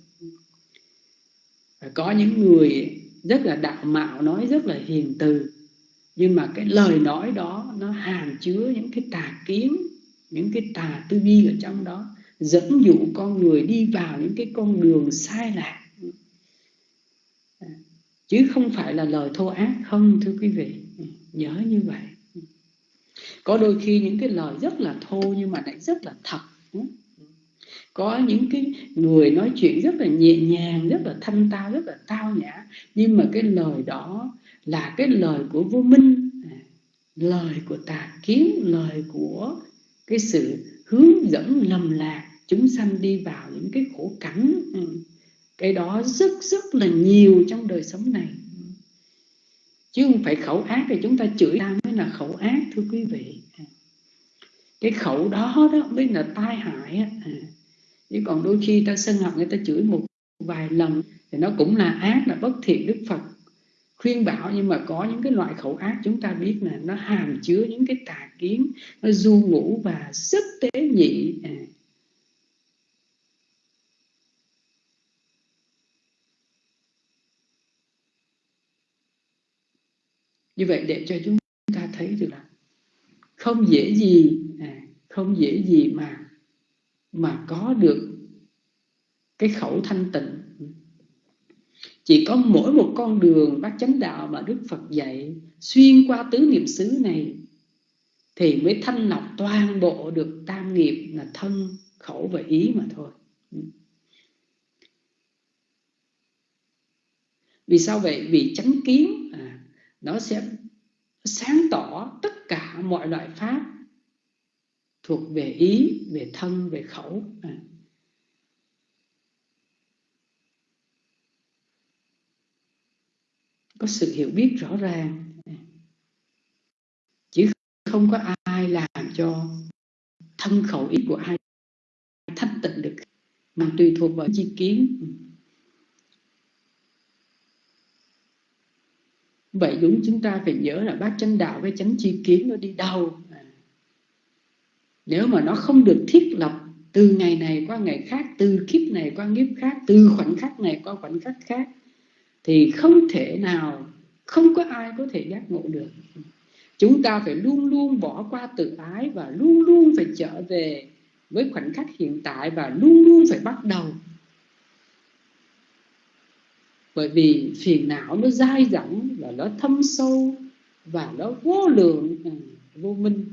Có những người rất là đạo mạo nói rất là hiền từ nhưng mà cái lời nói đó nó hàm chứa những cái tà kiến, những cái tà tư duy ở trong đó, dẫn dụ con người đi vào những cái con đường sai lạc. Chứ không phải là lời thô ác. Không, thưa quý vị. Nhớ như vậy. Có đôi khi những cái lời rất là thô nhưng mà lại rất là thật. Có những cái người nói chuyện rất là nhẹ nhàng, rất là thanh tao, rất là tao nhã. Nhưng mà cái lời đó là cái lời của vô minh. À, lời của tà kiến, lời của cái sự hướng dẫn lầm lạc, chúng sanh đi vào những cái khổ cảnh. Ừ, cái đó rất rất là nhiều trong đời sống này. Chứ không phải khẩu ác thì chúng ta chửi ta mới là khẩu ác, thưa quý vị. À, cái khẩu đó đó mới là tai hại à, chứ còn đôi khi ta sân hận người ta chửi một vài lần thì nó cũng là ác, là bất thiện đức phật khuyên bảo nhưng mà có những cái loại khẩu ác chúng ta biết là nó hàm chứa những cái tà kiến nó du ngủ và rất tế nhị à. như vậy để cho chúng ta thấy được là không dễ gì à, không dễ gì mà mà có được cái khẩu thanh tịnh chỉ có mỗi một con đường bát chánh đạo mà Đức Phật dạy xuyên qua tứ niệm xứ này thì mới thanh lọc toàn bộ được tam nghiệp là thân, khẩu và ý mà thôi. Vì sao vậy? Vì chánh kiến à, nó sẽ sáng tỏ tất cả mọi loại pháp thuộc về ý, về thân, về khẩu. À. có sự hiểu biết rõ ràng. Chứ không có ai làm cho thân khẩu ý của ai thanh tịnh được, mà tùy thuộc vào chi kiến. Vậy đúng, chúng ta phải nhớ là bác chánh đạo với chánh chi kiến nó đi đâu. Nếu mà nó không được thiết lập từ ngày này qua ngày khác, từ kiếp này qua kiếp khác, từ khoảnh khắc này qua khoảnh khắc khác thì không thể nào, không có ai có thể giác ngộ được. Chúng ta phải luôn luôn bỏ qua tự ái và luôn luôn phải trở về với khoảnh khắc hiện tại và luôn luôn phải bắt đầu. Bởi vì phiền não nó dai dẳng và nó thâm sâu và nó vô lượng ừ, vô minh.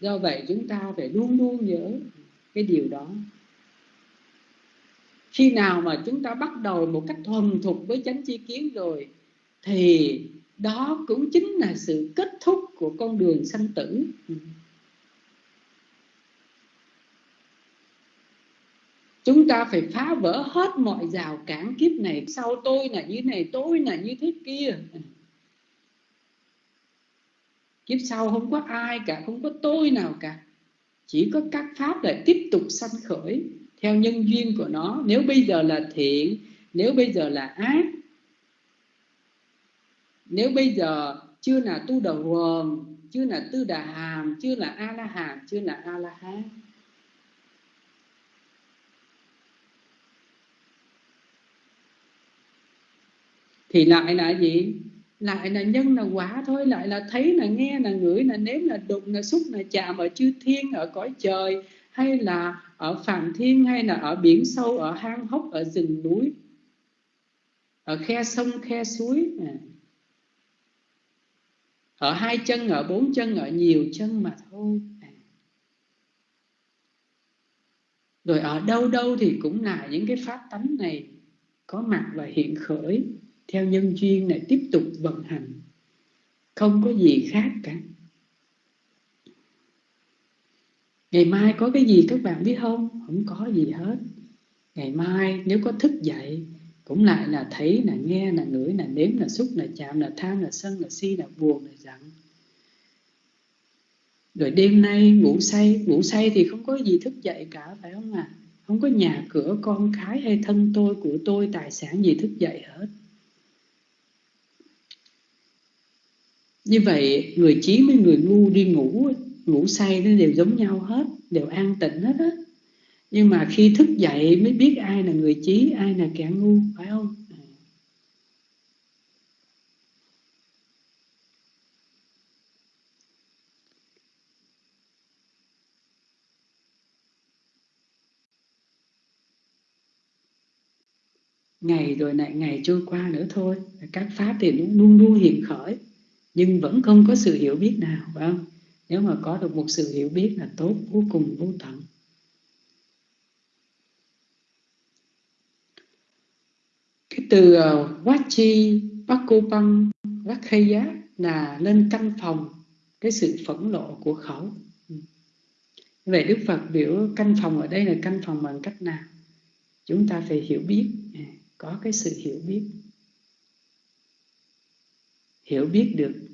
Do vậy chúng ta phải luôn luôn nhớ cái điều đó khi nào mà chúng ta bắt đầu một cách thuần thục với chánh chi kiến rồi, thì đó cũng chính là sự kết thúc của con đường sanh tử. Chúng ta phải phá vỡ hết mọi rào cản kiếp này, sau tôi là như này, tôi là như thế kia. Kiếp sau không có ai cả, không có tôi nào cả. Chỉ có các pháp lại tiếp tục sanh khởi theo nhân duyên của nó. Nếu bây giờ là thiện, nếu bây giờ là ác, nếu bây giờ chưa là tu đầu quần chưa là tư đà hàm, chưa là a la hàm, chưa là a la hán, thì lại là gì? Lại là nhân, là quả thôi. Lại là thấy, là nghe, là ngửi, là nếm, là đụng, là xúc, là chạm ở chư thiên, ở cõi trời hay là ở phàm thiên hay là ở biển sâu, ở hang hốc, ở rừng núi, ở khe sông, khe suối? À. Ở hai chân, ở bốn chân, ở nhiều chân mà thôi. À. Rồi ở đâu đâu thì cũng là những cái pháp tánh này có mặt và hiện khởi, theo nhân duyên này tiếp tục vận hành. Không có gì khác cả. Ngày mai có cái gì các bạn biết không? Không có gì hết. Ngày mai nếu có thức dậy, cũng lại là thấy, là nghe, là ngửi, là nếm, là xúc, là chạm, là tham, là sân, là si, là buồn, là giận. Rồi đêm nay ngủ say ngủ say thì không có gì thức dậy cả, phải không ạ? À? không có nhà cửa con cái hay thân tôi, của tôi, tài sản gì thức dậy hết. Như vậy, người trí với người ngu đi ngủ ngủ say nó đều giống nhau hết, đều an tịnh hết á. Nhưng mà khi thức dậy mới biết ai là người trí ai là kẻ ngu, phải không? Ngày rồi lại ngày trôi qua nữa thôi. Các pháp thì nó luôn luôn hiện khởi, nhưng vẫn không có sự hiểu biết nào, phải không? Nếu mà có được một sự hiểu biết là tốt vô cùng vô tận. Cái từ uh, Wachi Pakopang Rakhaya là lên căn phòng cái sự phẫn nộ của khẩu. Ừ. Vậy Đức Phật biểu căn phòng ở đây là căn phòng bằng cách nào? Chúng ta phải hiểu biết. À, có cái sự hiểu biết. Hiểu biết được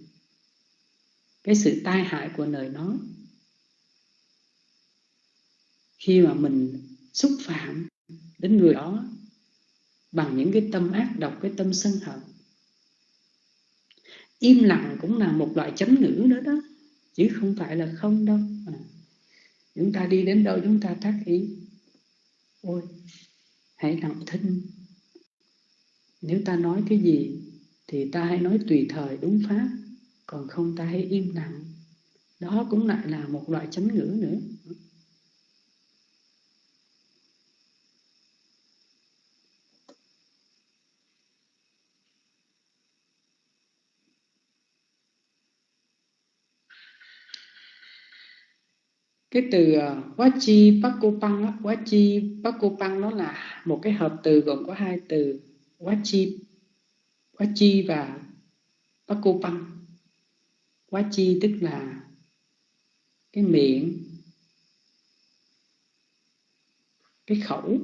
cái sự tai hại của lời nói. Khi mà mình xúc phạm đến người đó bằng những cái tâm ác độc, cái tâm sân hận, im lặng cũng là một loại chấm ngữ nữa đó, chứ không phải là không đâu. À. chúng ta đi đến đâu chúng ta tác ý, ôi, hãy lặng thinh. Nếu ta nói cái gì thì ta hãy nói tùy thời đúng pháp còn không ta hãy im lặng. Đó cũng lại là một loại chánh ngữ nữa. Cái từ ờ, uh, Wachi Pakopang Wachi Pakopang nó là một cái hợp từ gồm có hai từ Wachi Wachi và Pakopang quá chi, tức là cái miệng, cái khẩu.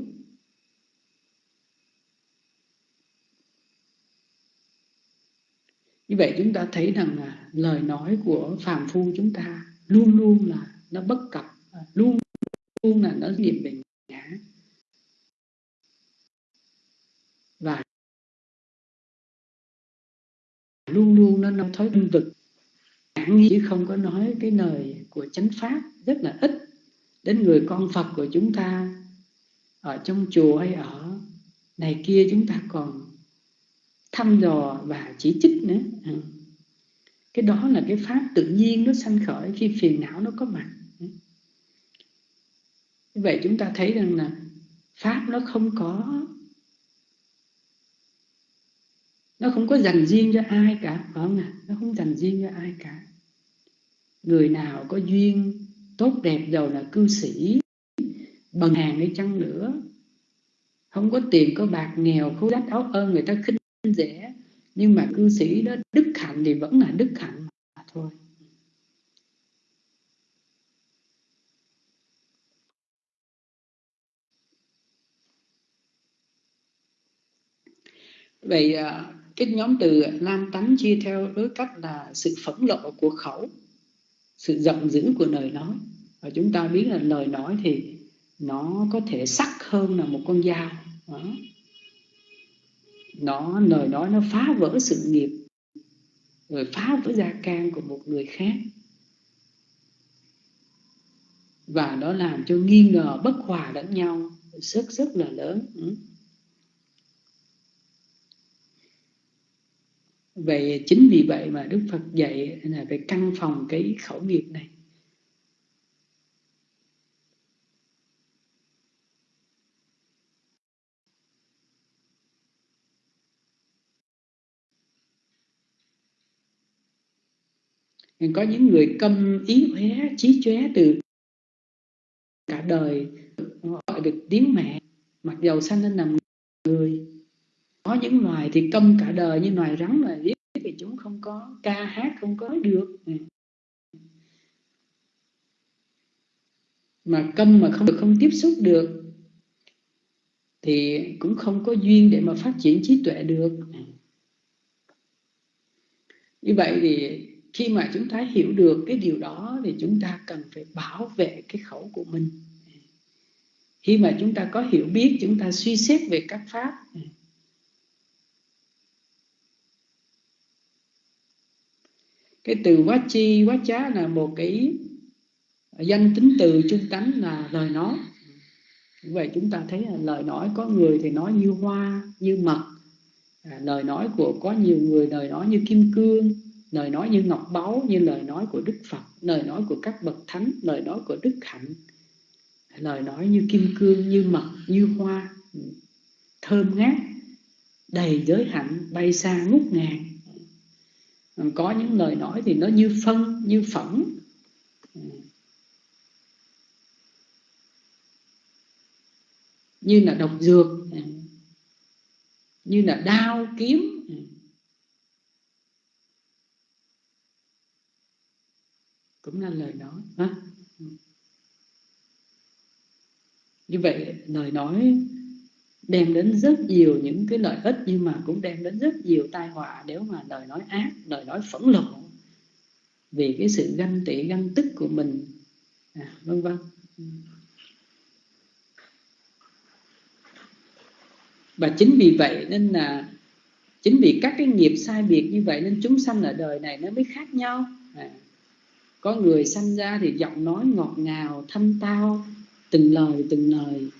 Như vậy chúng ta thấy rằng là lời nói của phàm phu chúng ta luôn luôn là nó bất cập, luôn luôn là nó niệm về ngã và luôn luôn nó nó thói tương vực chứ không có nói cái lời của chánh pháp rất là ít đến người con Phật của chúng ta ở trong chùa hay ở này kia chúng ta còn thăm dò và chỉ trích nữa. Ừ. Cái đó là cái pháp tự nhiên nó sanh khởi khi phiền não nó có mặt. Ừ. Như vậy chúng ta thấy rằng là pháp nó không có, nó không có dành riêng cho ai cả, phải không ạ? Nó không dành riêng cho ai cả người nào có duyên tốt đẹp giàu là cư sĩ bằng hàng đi chăng nữa. Không có tiền có bạc nghèo khối rách áo ơn người ta khinh rẻ nhưng mà cư sĩ đó đức hạnh thì vẫn là đức hạnh mà thôi. Vậy à, cái nhóm từ nam tánh chia theo đối cách là sự phẫn lộ của khẩu sự giận dữ của lời nói. Và chúng ta biết là lời nói thì nó có thể sắc hơn là một con dao. Đó. nó, lời nói nó phá vỡ sự nghiệp, rồi phá vỡ gia can của một người khác. Và nó làm cho nghi ngờ bất hòa lẫn nhau rất rất là lớn. Ừ. vậy chính vì vậy mà đức phật dạy là phải căn phòng cái khẩu nghiệp này. Có những người câm ý hué trí chóe từ cả đời gọi được tiếng mẹ. Mặc dầu sanh lên làm có những loài thì công cả đời như loài rắn loài biết thì chúng không có ca hát, không có được. Ừ. Mà câm mà không được, không tiếp xúc được, thì cũng không có duyên để mà phát triển trí tuệ được. Ừ. Như vậy thì khi mà chúng ta hiểu được cái điều đó thì chúng ta cần phải bảo vệ cái khẩu của mình. Ừ. Khi mà chúng ta có hiểu biết, chúng ta suy xét về các pháp cái từ quá chi quá chá là một cái danh tính từ trung tánh là lời nói. Vậy chúng ta thấy là lời nói có người thì nói như hoa như mật. À, lời nói của có nhiều người lời nói như kim cương lời nói như ngọc báu như lời nói của đức phật lời nói của các bậc thánh lời nói của đức hạnh. Lời nói như kim cương như mật như hoa. Thơm ngát đầy giới hạnh bay xa ngút ngàn có những lời nói thì nó như phân, như phẩm như là độc dược, như là đao, kiếm cũng là lời nói, ha? như vậy, lời nói đem đến rất nhiều những cái lợi ích nhưng mà cũng đem đến rất nhiều tai họa nếu mà lời nói ác lời nói phẫn nộ. Vì cái sự ganh tị ganh tức của mình. À, vân vân. Và chính vì vậy nên là chính vì các cái nghiệp sai biệt như vậy nên chúng sanh ở đời này nó mới khác nhau. À, có người sanh ra thì giọng nói ngọt ngào thanh tao từng lời từng lời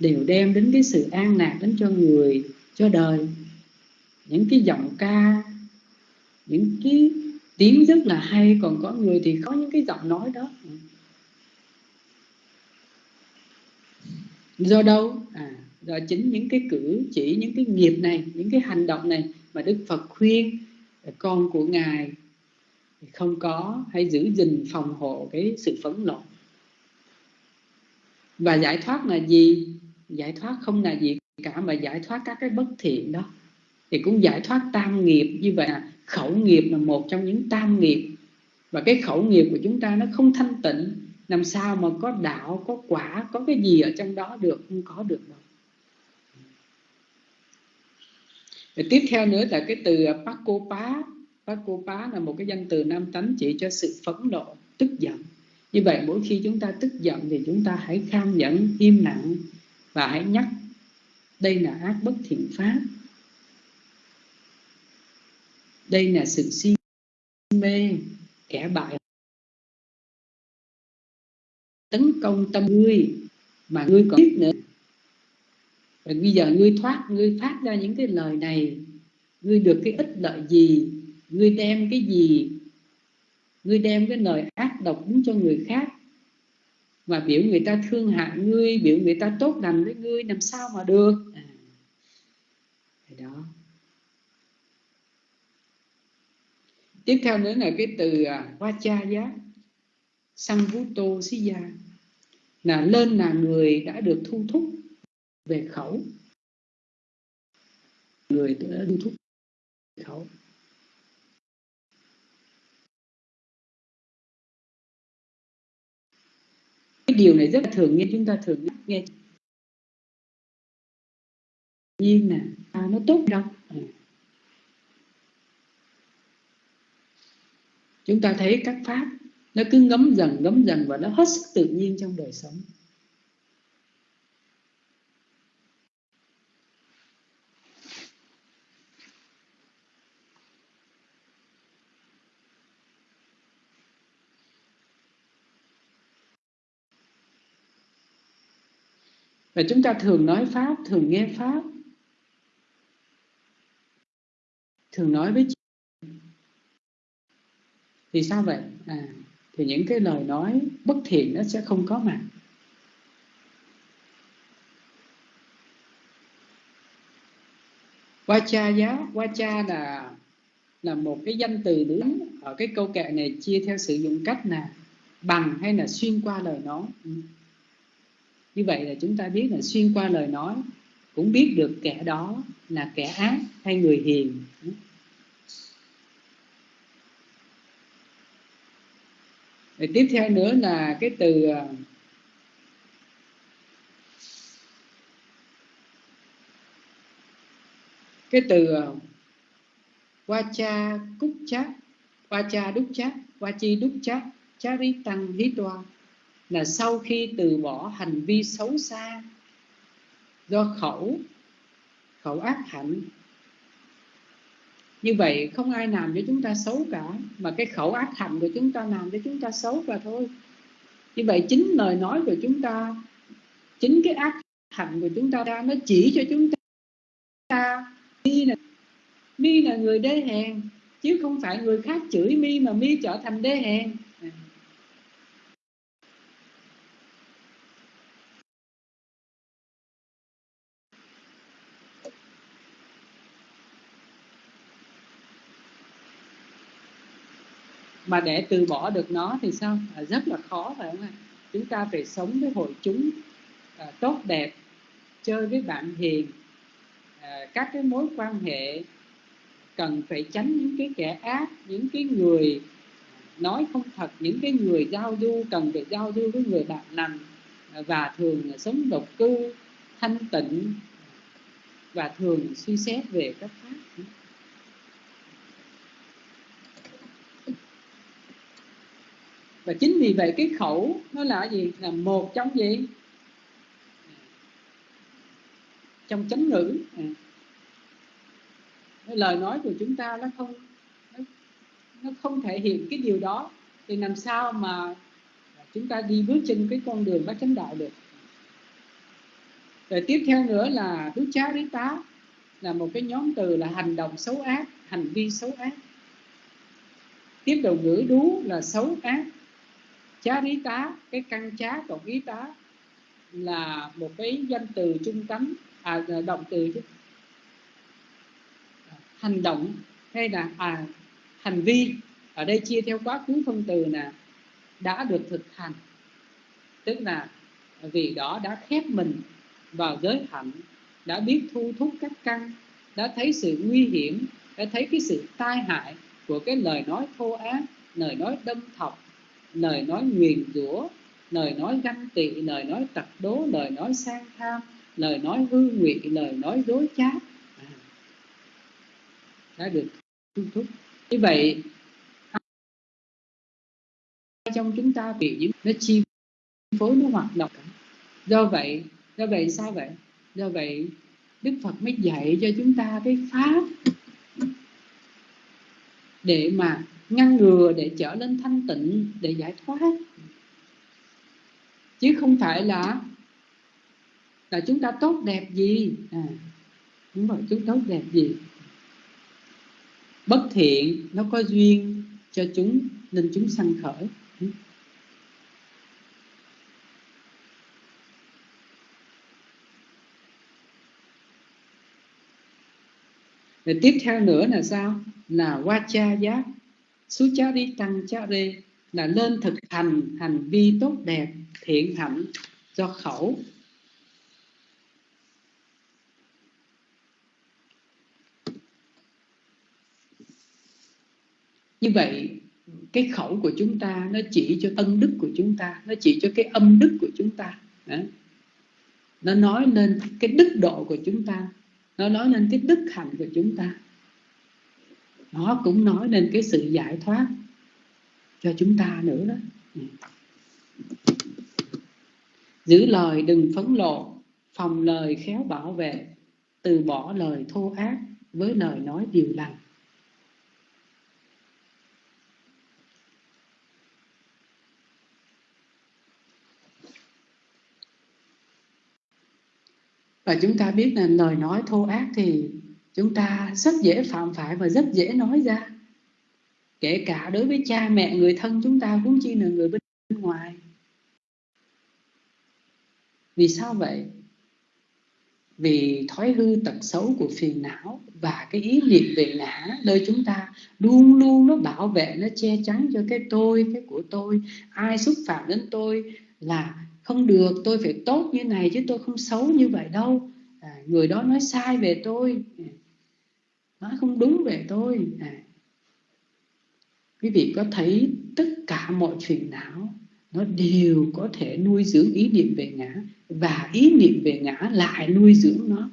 đều đem đến cái sự an lạc đến cho người, cho đời. Những cái giọng ca, những cái tiếng rất là hay, còn có người thì có những cái giọng nói đó. Do đâu? À do chính những cái cử chỉ, những cái nghiệp này, những cái hành động này mà đức phật khuyên con của ngài không có hay giữ gìn, phòng hộ cái sự phẫn nộ. Và giải thoát là gì? Giải thoát không là gì cả, mà giải thoát các cái bất thiện đó. Thì cũng giải thoát tam nghiệp, như vậy là khẩu nghiệp là một trong những tam nghiệp. Và cái khẩu nghiệp của chúng ta nó không thanh tịnh, làm sao mà có đạo, có quả, có cái gì ở trong đó được, không có được đâu. Và tiếp theo nữa là cái từ Pakopa. Pakopa là một cái danh từ nam tánh chỉ cho sự phẫn nộ, tức giận. Như vậy mỗi khi chúng ta tức giận thì chúng ta hãy kham nhẫn, im lặng và hãy nhắc, đây là ác bất thiện pháp. Đây là sự si mê, kẻ bại. Tấn công tâm ngươi mà ngươi còn biết nữa. Và bây giờ ngươi thoát, ngươi phát ra những cái lời này. Ngươi được cái ích lợi gì? Ngươi đem cái gì? Ngươi đem cái lời ác độc đến cho người khác và biểu người ta thương hại ngươi biểu người ta tốt lành với ngươi làm sao mà được? À, đó. Tiếp theo nữa là cái từ vacha giá sang vũ tô xí gia là lên là người đã được thu thúc về khẩu. Người đã thu thúc về khẩu điều này rất là thường nghe chúng ta thường nghe. Nhiên nè à, nó tốt đâu? À. chúng ta thấy các pháp nó cứ ngấm dần ngấm dần và nó hết sức tự nhiên trong đời sống. Và chúng ta thường nói pháp, thường nghe pháp. Thường nói với chị thì sao vậy? À thì những cái lời nói bất thiện nó sẽ không có mặt. Vacha giá Vacha là là một cái danh từ đứng ở cái câu kệ này chia theo sử dụng cách là bằng hay là xuyên qua lời nói. Ừ như vậy là chúng ta biết là xuyên qua lời nói, cũng biết được kẻ đó là kẻ ác hay người hiền. Rồi tiếp theo nữa là cái từ à, cái từ à, qua cha cúc chát Vacha đúc chát Vachi đúc chát Chari tăng hí toa là sau khi từ bỏ hành vi xấu xa do khẩu khẩu ác hạnh. Như vậy không ai làm cho chúng ta xấu cả, mà cái khẩu ác hạnh của chúng ta làm cho chúng ta xấu và thôi. Như vậy chính lời nói của chúng ta, chính cái ác hạnh của chúng ta ra, nó chỉ cho chúng ta mi là mi là người đê hèn, chứ không phải người khác chửi mi mà mi trở thành đê hèn. Mà để từ bỏ được nó thì sao? À, rất là khó phải không ạ? Chúng ta phải sống với hội chúng à, tốt đẹp chơi với bạn hiền. À, các cái mối quan hệ cần phải tránh những cái kẻ ác những cái người nói không thật những cái người giao du cần phải giao du với người bạn lành à, và thường là sống độc cư thanh tịnh và thường suy xét về các pháp. Và chính vì vậy cái khẩu nó là gì? Là một trong gì? Trong chánh ngữ. À. lời nói của chúng ta nó không nó, nó không thể hiện cái điều đó. Thì làm sao mà chúng ta đi bước trên cái con đường bát chánh đạo được? Rồi tiếp theo nữa là thứ chá đế tá là một cái nhóm từ là hành động xấu ác hành vi xấu ác. Tiếp đầu ngữ đú là xấu ác chá rí tá cái căn chá cộng ý tá là một cái danh từ trung tánh à, à, động từ chứ. Hành động hay là à, hành vi ở đây chia theo quá khứ phân từ là đã được thực hành. Tức là vì đó đã khép mình vào giới hạnh đã biết thu thúc các căn đã thấy sự nguy hiểm đã thấy cái sự tai hại của cái lời nói thô ác lời nói đâm thọc lời nói nguyền rủa lời nói ganh tị lời nói tật đố lời nói sang tham lời nói hư ngụy lời nói dối trá. À, đã được thu thúc. Như vậy trong chúng ta bị những nó chi phối nó hoạt động? Do vậy do vậy sao vậy? Do vậy đức phật mới dạy cho chúng ta cái pháp để mà ngăn ngừa để trở nên thanh tịnh để giải thoát. Chứ không phải là là chúng ta tốt đẹp gì? À, đúng rồi chúng tốt đẹp gì? Bất thiện nó có duyên cho chúng nên chúng sanh khởi. Rồi tiếp theo nữa là sao? Là qua cha giác. Suchari tăng cha là nên thực hành hành vi tốt đẹp, thiện hạnh cho khẩu. Như vậy cái khẩu của chúng ta nó chỉ cho ân đức của chúng ta, nó chỉ cho cái âm đức của chúng ta. Nó nói lên cái đức độ của chúng ta, nó nói lên cái đức hạnh của chúng ta nó cũng nói lên cái sự giải thoát cho chúng ta nữa đó. Ừ. Giữ lời đừng phấn lộ phòng lời khéo bảo vệ, từ bỏ lời thô ác với lời nói điều lành. Và chúng ta biết là lời nói thô ác thì chúng ta rất dễ phạm phải và rất dễ nói ra. Kể cả đối với cha mẹ người thân chúng ta cũng chi là người bên ngoài. Vì sao vậy? Vì thói hư tật xấu của phiền não và cái ý niệm về ngã nơi chúng ta luôn luôn nó bảo vệ nó che chắn cho cái tôi cái của tôi. Ai xúc phạm đến tôi là không được tôi phải tốt như này chứ tôi không xấu như vậy đâu. À, người đó nói sai về tôi nói không đúng về tôi. À. quý vị có thấy tất cả mọi phiền não, nó đều có thể nuôi dưỡng ý niệm về ngã, và ý niệm về ngã lại nuôi dưỡng nó.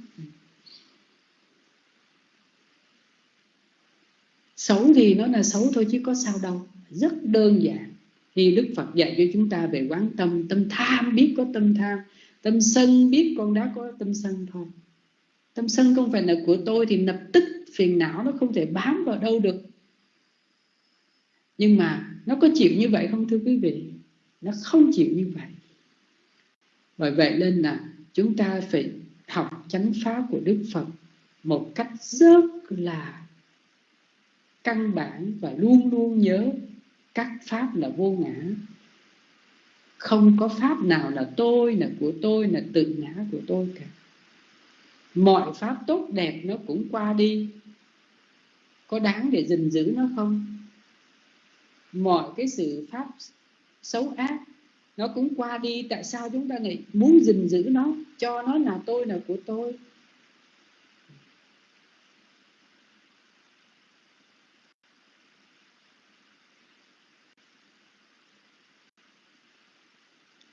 Xấu thì nó là xấu thôi chứ có sao đâu. Rất đơn giản. Thì đức phật dạy cho chúng ta về quán tâm. Tâm tham biết có tâm tham. Tâm sân biết con đã có tâm sân thôi. Tâm sân không phải là của tôi thì lập tức phiền não nó không thể bám vào đâu được. Nhưng mà nó có chịu như vậy không thưa quý vị? Nó không chịu như vậy. Bởi vậy nên là chúng ta phải học chánh pháp của đức phật một cách rất là căn bản và luôn luôn nhớ các pháp là vô ngã. Không có pháp nào là tôi, là của tôi, là tự ngã của tôi cả. Mọi pháp tốt đẹp nó cũng qua đi có đáng để gìn giữ nó không? Mọi cái sự pháp xấu ác, nó cũng qua đi. Tại sao chúng ta lại muốn gìn giữ nó? Cho nó là tôi là của tôi.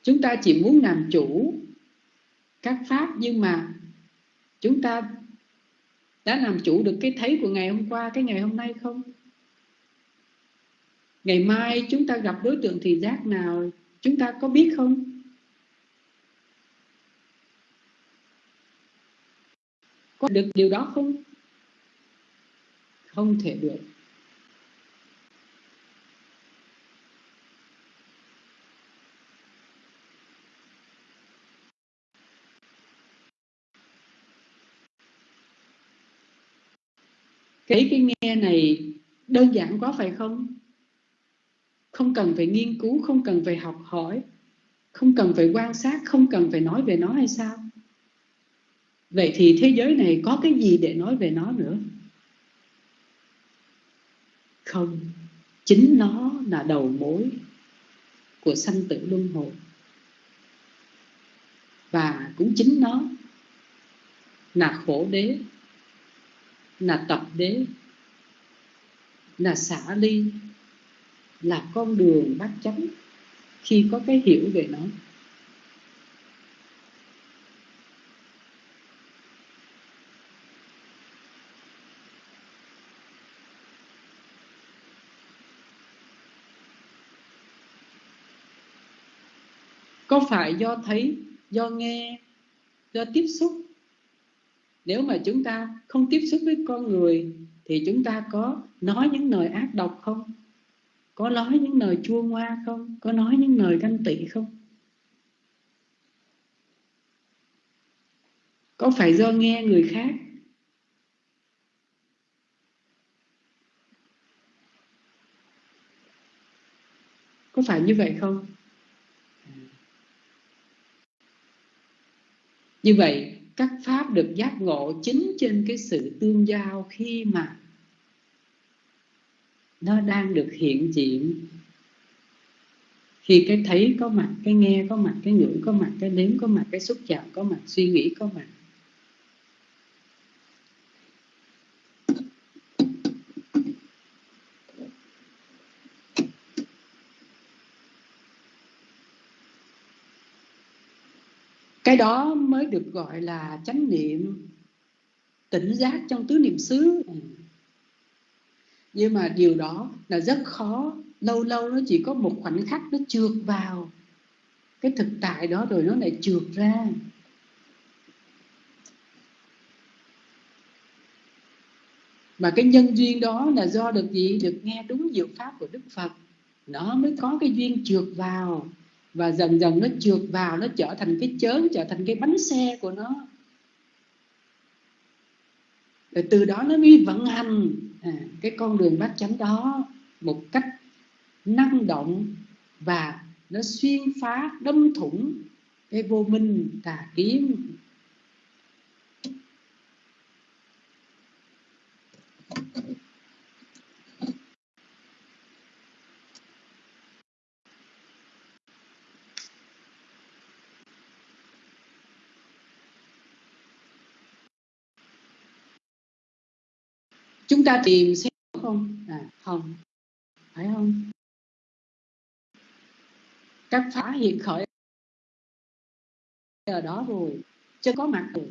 Chúng ta chỉ muốn làm chủ các pháp, nhưng mà chúng ta đã làm chủ được cái thấy của ngày hôm qua, cái ngày hôm nay không? Ngày mai chúng ta gặp đối tượng thị giác nào chúng ta có biết không? Có được điều đó không? Không thể được. Cái cái nghe này đơn giản quá phải không? Không cần phải nghiên cứu, không cần phải học hỏi, không cần phải quan sát, không cần phải nói về nó hay sao? Vậy thì thế giới này có cái gì để nói về nó nữa? Không, chính nó là đầu mối của sanh tử luân hồi. Và cũng chính nó là khổ đế là tập đế. Là xả ly. Là con đường bát chánh. Khi có cái hiểu về nó. Có phải do thấy, do nghe, do tiếp xúc nếu mà chúng ta không tiếp xúc với con người, thì chúng ta có nói những lời ác độc không? Có nói những lời chua ngoa không? Có nói những lời ganh tị không? Có phải do nghe người khác? Có phải như vậy không? Như vậy các pháp được giác ngộ chính trên cái sự tương giao khi mà nó đang được hiện diện. Khi cái thấy có mặt, cái nghe có mặt, cái ngửi có mặt, cái nếm có mặt, cái xúc chạm có mặt, suy nghĩ có mặt. Cái đó mới được gọi là chánh niệm, tỉnh giác trong tứ niệm xứ. Nhưng mà điều đó là rất khó. Lâu lâu nó chỉ có một khoảnh khắc nó trượt vào. Cái thực tại đó rồi nó lại trượt ra. Mà cái nhân duyên đó là do được gì? Được nghe đúng diệu pháp của đức phật. Nó mới có cái duyên trượt vào và dần dần nó trượt vào nó trở thành cái chớn trở thành cái bánh xe của nó. Rồi từ đó nó mới vận hành à, cái con đường bát chánh đó một cách năng động và nó xuyên phá đâm thủng cái vô minh tà kiến. Chúng ta tìm xem không? À không. Phải không? Các phá hiện khởi. Ở đó rồi, chưa có mặt rồi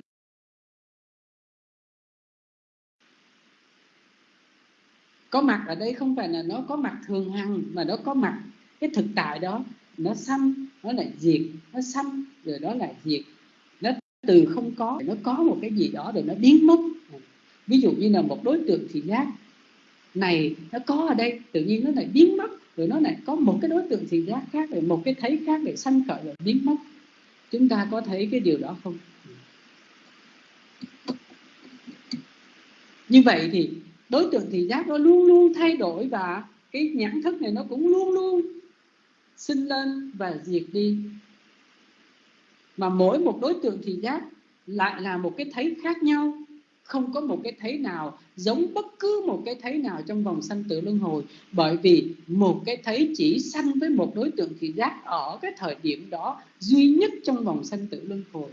có mặt ở đây không phải là nó có mặt thường hằng, mà nó có mặt cái thực tại đó. Nó xăm, nó lại diệt, nó xăm, rồi đó lại diệt. Nó từ không có, nó có một cái gì đó rồi nó biến mất ví dụ như là một đối tượng thị giác. Này, nó có ở đây. Tự nhiên nó lại biến mất. Rồi nó lại có một cái đối tượng thị giác khác, rồi một cái thấy khác để sanh khởi rồi biến mất. Chúng ta có thấy cái điều đó không? Như vậy thì đối tượng thị giác nó luôn luôn thay đổi và cái nhãn thức này nó cũng luôn luôn sinh lên và diệt đi. Mà mỗi một đối tượng thị giác lại là một cái thấy khác nhau không có một cái thấy nào giống bất cứ một cái thấy nào trong vòng sanh tử luân hồi. Bởi vì một cái thấy chỉ sanh với một đối tượng thị giác ở cái thời điểm đó duy nhất trong vòng sanh tử luân hồi.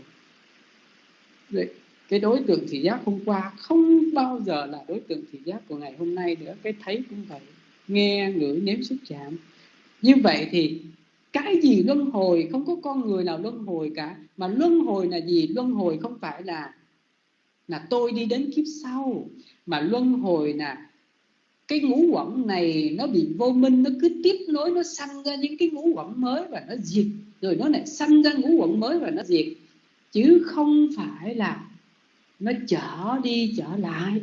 Vậy, cái đối tượng thị giác hôm qua không bao giờ là đối tượng thị giác của ngày hôm nay nữa. Cái thấy cũng vậy. Nghe ngửi nếm xúc chạm. Như vậy thì cái gì luân hồi? Không có con người nào luân hồi cả. Mà luân hồi là gì? Luân hồi không phải là là tôi đi đến kiếp sau. Mà luân hồi là cái ngũ quẩn này nó bị vô minh, nó cứ tiếp nối, nó sanh ra những cái ngũ quẩn mới và nó diệt. Rồi nó lại sanh ra ngũ quẩn mới và nó diệt. Chứ không phải là nó trở đi trở lại.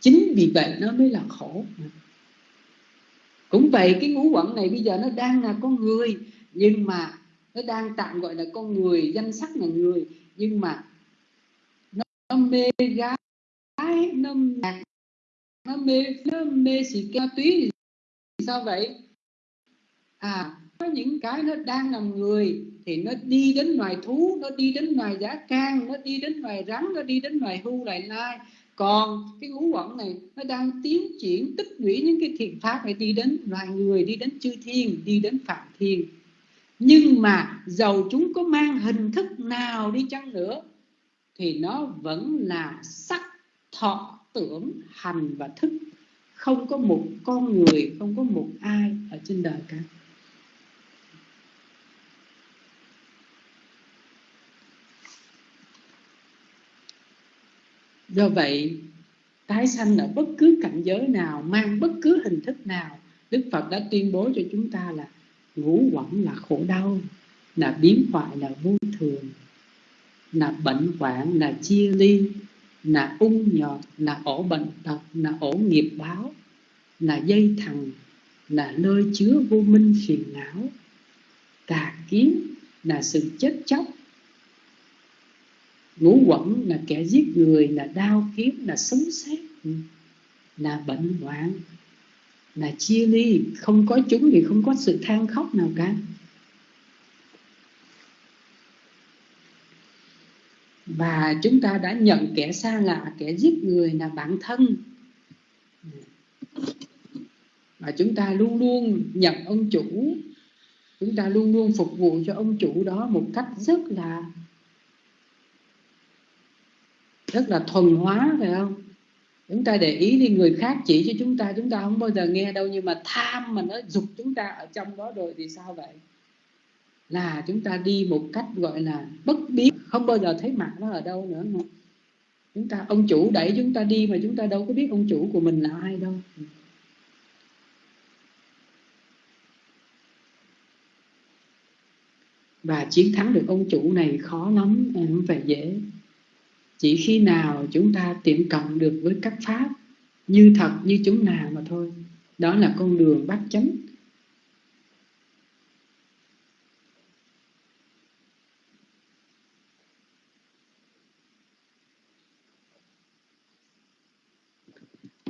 Chính vì vậy nó mới là khổ. Cũng vậy cái ngũ quẩn này bây giờ nó đang là con người nhưng mà nó đang tạm gọi là con người danh sắc là người. Nhưng mà nó, nó mê gái nó nhạc nó mê nó mê xì cao túy thì sao vậy? À có những cái nó đang làm người thì nó đi đến loài thú nó đi đến loài giá can nó đi đến loài rắn nó đi đến loài hưu loài lai. Còn cái ngũ quẩn này nó đang tiến triển tích lũy những cái thiện pháp để đi đến loài người đi đến chư thiên đi đến phạm thiên nhưng mà dầu chúng có mang hình thức nào đi chăng nữa, thì nó vẫn là sắc, thọ, tưởng, hành và thức. Không có một con người, không có một ai ở trên đời cả. Do vậy, tái sanh ở bất cứ cảnh giới nào, mang bất cứ hình thức nào, đức phật đã tuyên bố cho chúng ta là ngũ quẩn là khổ đau, là biến hoại, là vô thường, là bệnh hoạn, là chia ly, là ung nhọt, là ổ bệnh tật, là ổ nghiệp báo, là dây thằng, là nơi chứa vô minh phiền não. Tà kiến là sự chết chóc. Ngũ quẩn là kẻ giết người, là đau kiếm, là sống xét là bệnh hoạn là chia ly. Không có chúng thì không có sự than khóc nào cả. Và chúng ta đã nhận kẻ xa lạ, kẻ giết người là bản thân. Và chúng ta luôn luôn nhận ông chủ. Chúng ta luôn luôn phục vụ cho ông chủ đó một cách rất là rất là thuần hóa, phải không? Chúng ta để ý đi, người khác chỉ cho chúng ta chúng ta không bao giờ nghe đâu, nhưng mà tham mà nó dục chúng ta ở trong đó rồi thì sao vậy? Là chúng ta đi một cách gọi là bất biến, không bao giờ thấy mặt nó ở đâu nữa mà. Chúng ta, ông chủ đẩy chúng ta đi mà chúng ta đâu có biết ông chủ của mình là ai đâu. Và chiến thắng được ông chủ này khó lắm không phải dễ chỉ khi nào chúng ta tiệm cộng được với các pháp, như thật như chúng nào mà thôi, đó là con đường bát chánh.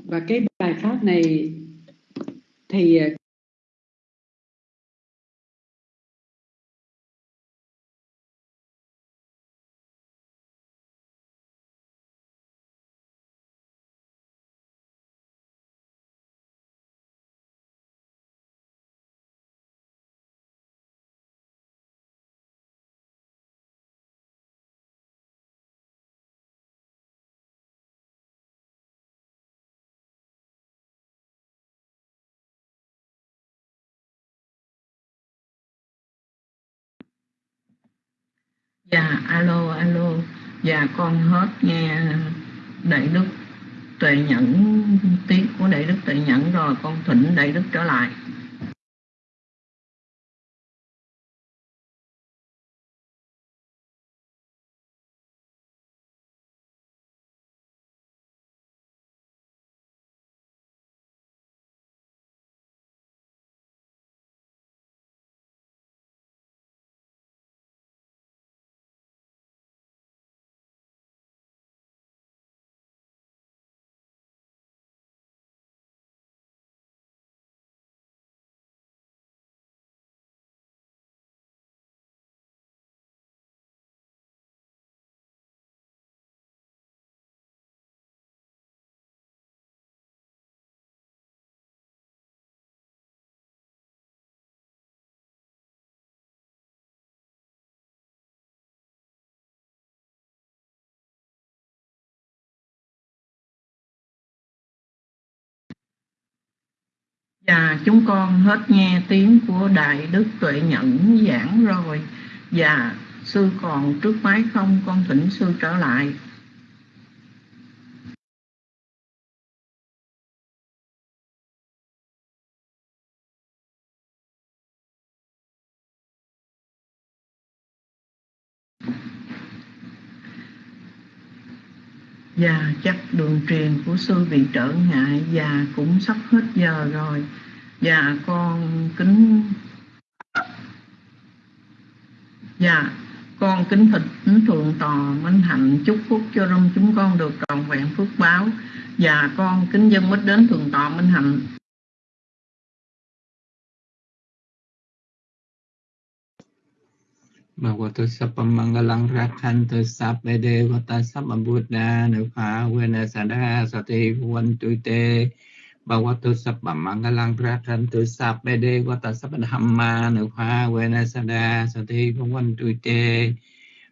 Và cái bài pháp này thì Dạ, alo, alo. và con hết nghe đại đức tuệ nhẫn tiếng của đại đức tuệ nhẫn rồi con thỉnh đại đức trở lại à, chúng con hết nghe tiếng của Đại Đức Tuệ Nhẫn giảng rồi. Và sư còn trước máy không con thỉnh sư trở lại. Và chắc đường truyền của sư bị trở ngại Và cũng sắp hết giờ rồi. Và con kính Dạ con kính thỉnh thượng tòa minh hạnh, chúc phúc cho rung chúng con được trọn vẹn phước báo. Và con kính dân mít đến thượng tọa minh hạnh. Bhagavato Sappamangalang Rakhanto Sabbe Devata Sabba Buddha Nupa Vena Sada Sati Vantu Te. Bhagavato Sappamangalang Rakhanto Sabbe Devata Sabba Dhamma Nupa Vena Sada Sati Vantu Te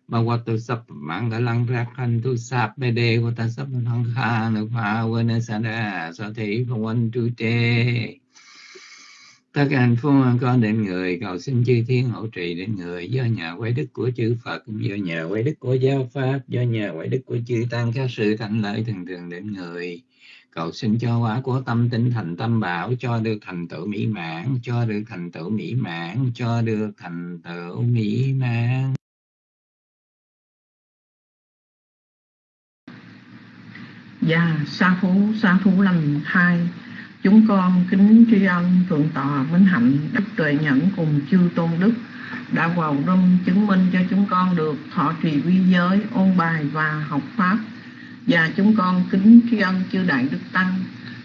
Bhagavato Sappamangalang Rakhanto Sabbe Devata Sabba Dhamma Nupa Vena Sada Sati Vantu Te tất cả hạnh phúc con đến người, cầu xin chư thiên hỗ trì đến người. Do nhờ quay đức của chư Phật, do nhờ quay đức của giáo pháp, do nhờ quay đức của chư tăng các sự thành lợi thường thường đến người cầu xin cho quả của tâm tinh thành tâm bảo cho được thành tựu mỹ mãn cho được thành tựu mỹ mãn cho được thành tựu mỹ mãn Dạ, sa phú, sa phú lành thai Chúng con kính tri ân Thượng tọa Minh Hạnh Đức Tuệ Nhẫn cùng chư Tôn Đức đã vào rung chứng minh cho chúng con được thọ trì quy giới, ôn bài và học Pháp. Và chúng con kính tri ân chư Đại Đức Tăng,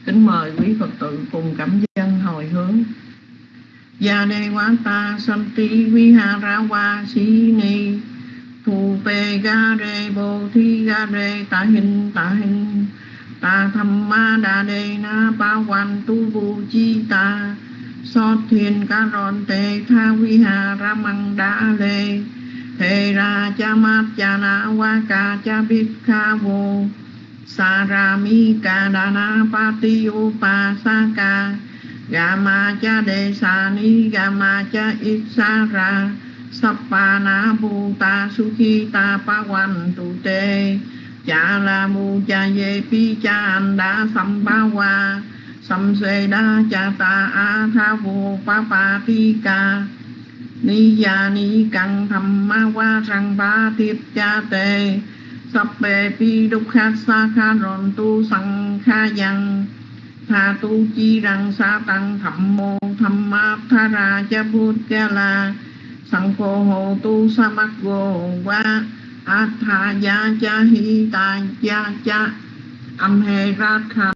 kính mời quý Phật tử cùng cảm dân hồi hướng. Gia đề quá ta santi viharawa si ni thu pe ga re bồ thi ga re ta hình ta hình ta tham ma đa đề na ba quan tu vu chi ta so thiền ca ron tê tha vi ha ra măng đa lê thề ra cha mát cha na wa ca cha bít kha vô. Sa ra mi ca đa na pa ti u pa sa ca. Ga ma cha đề sa ni ga ma cha ít sa ra. Sappa na bu ta su khi ta pa quan tu tê. Cha la mu cha ye pi cha an đa sam ba wa sam se đa cha ta a tha vô pa pa ti ca ni ya ni căng tham ma wa răng ba tiếp cha tê sắp bề pi đúc khát sa kha ron tu sang kha yang tha tu chi răng sa tăng thầm mô thầm ma tha ra cha bút cha la sang khô hồ tu sa mắc gồ qua atha ya cha hi ta cha cha âm he ra kha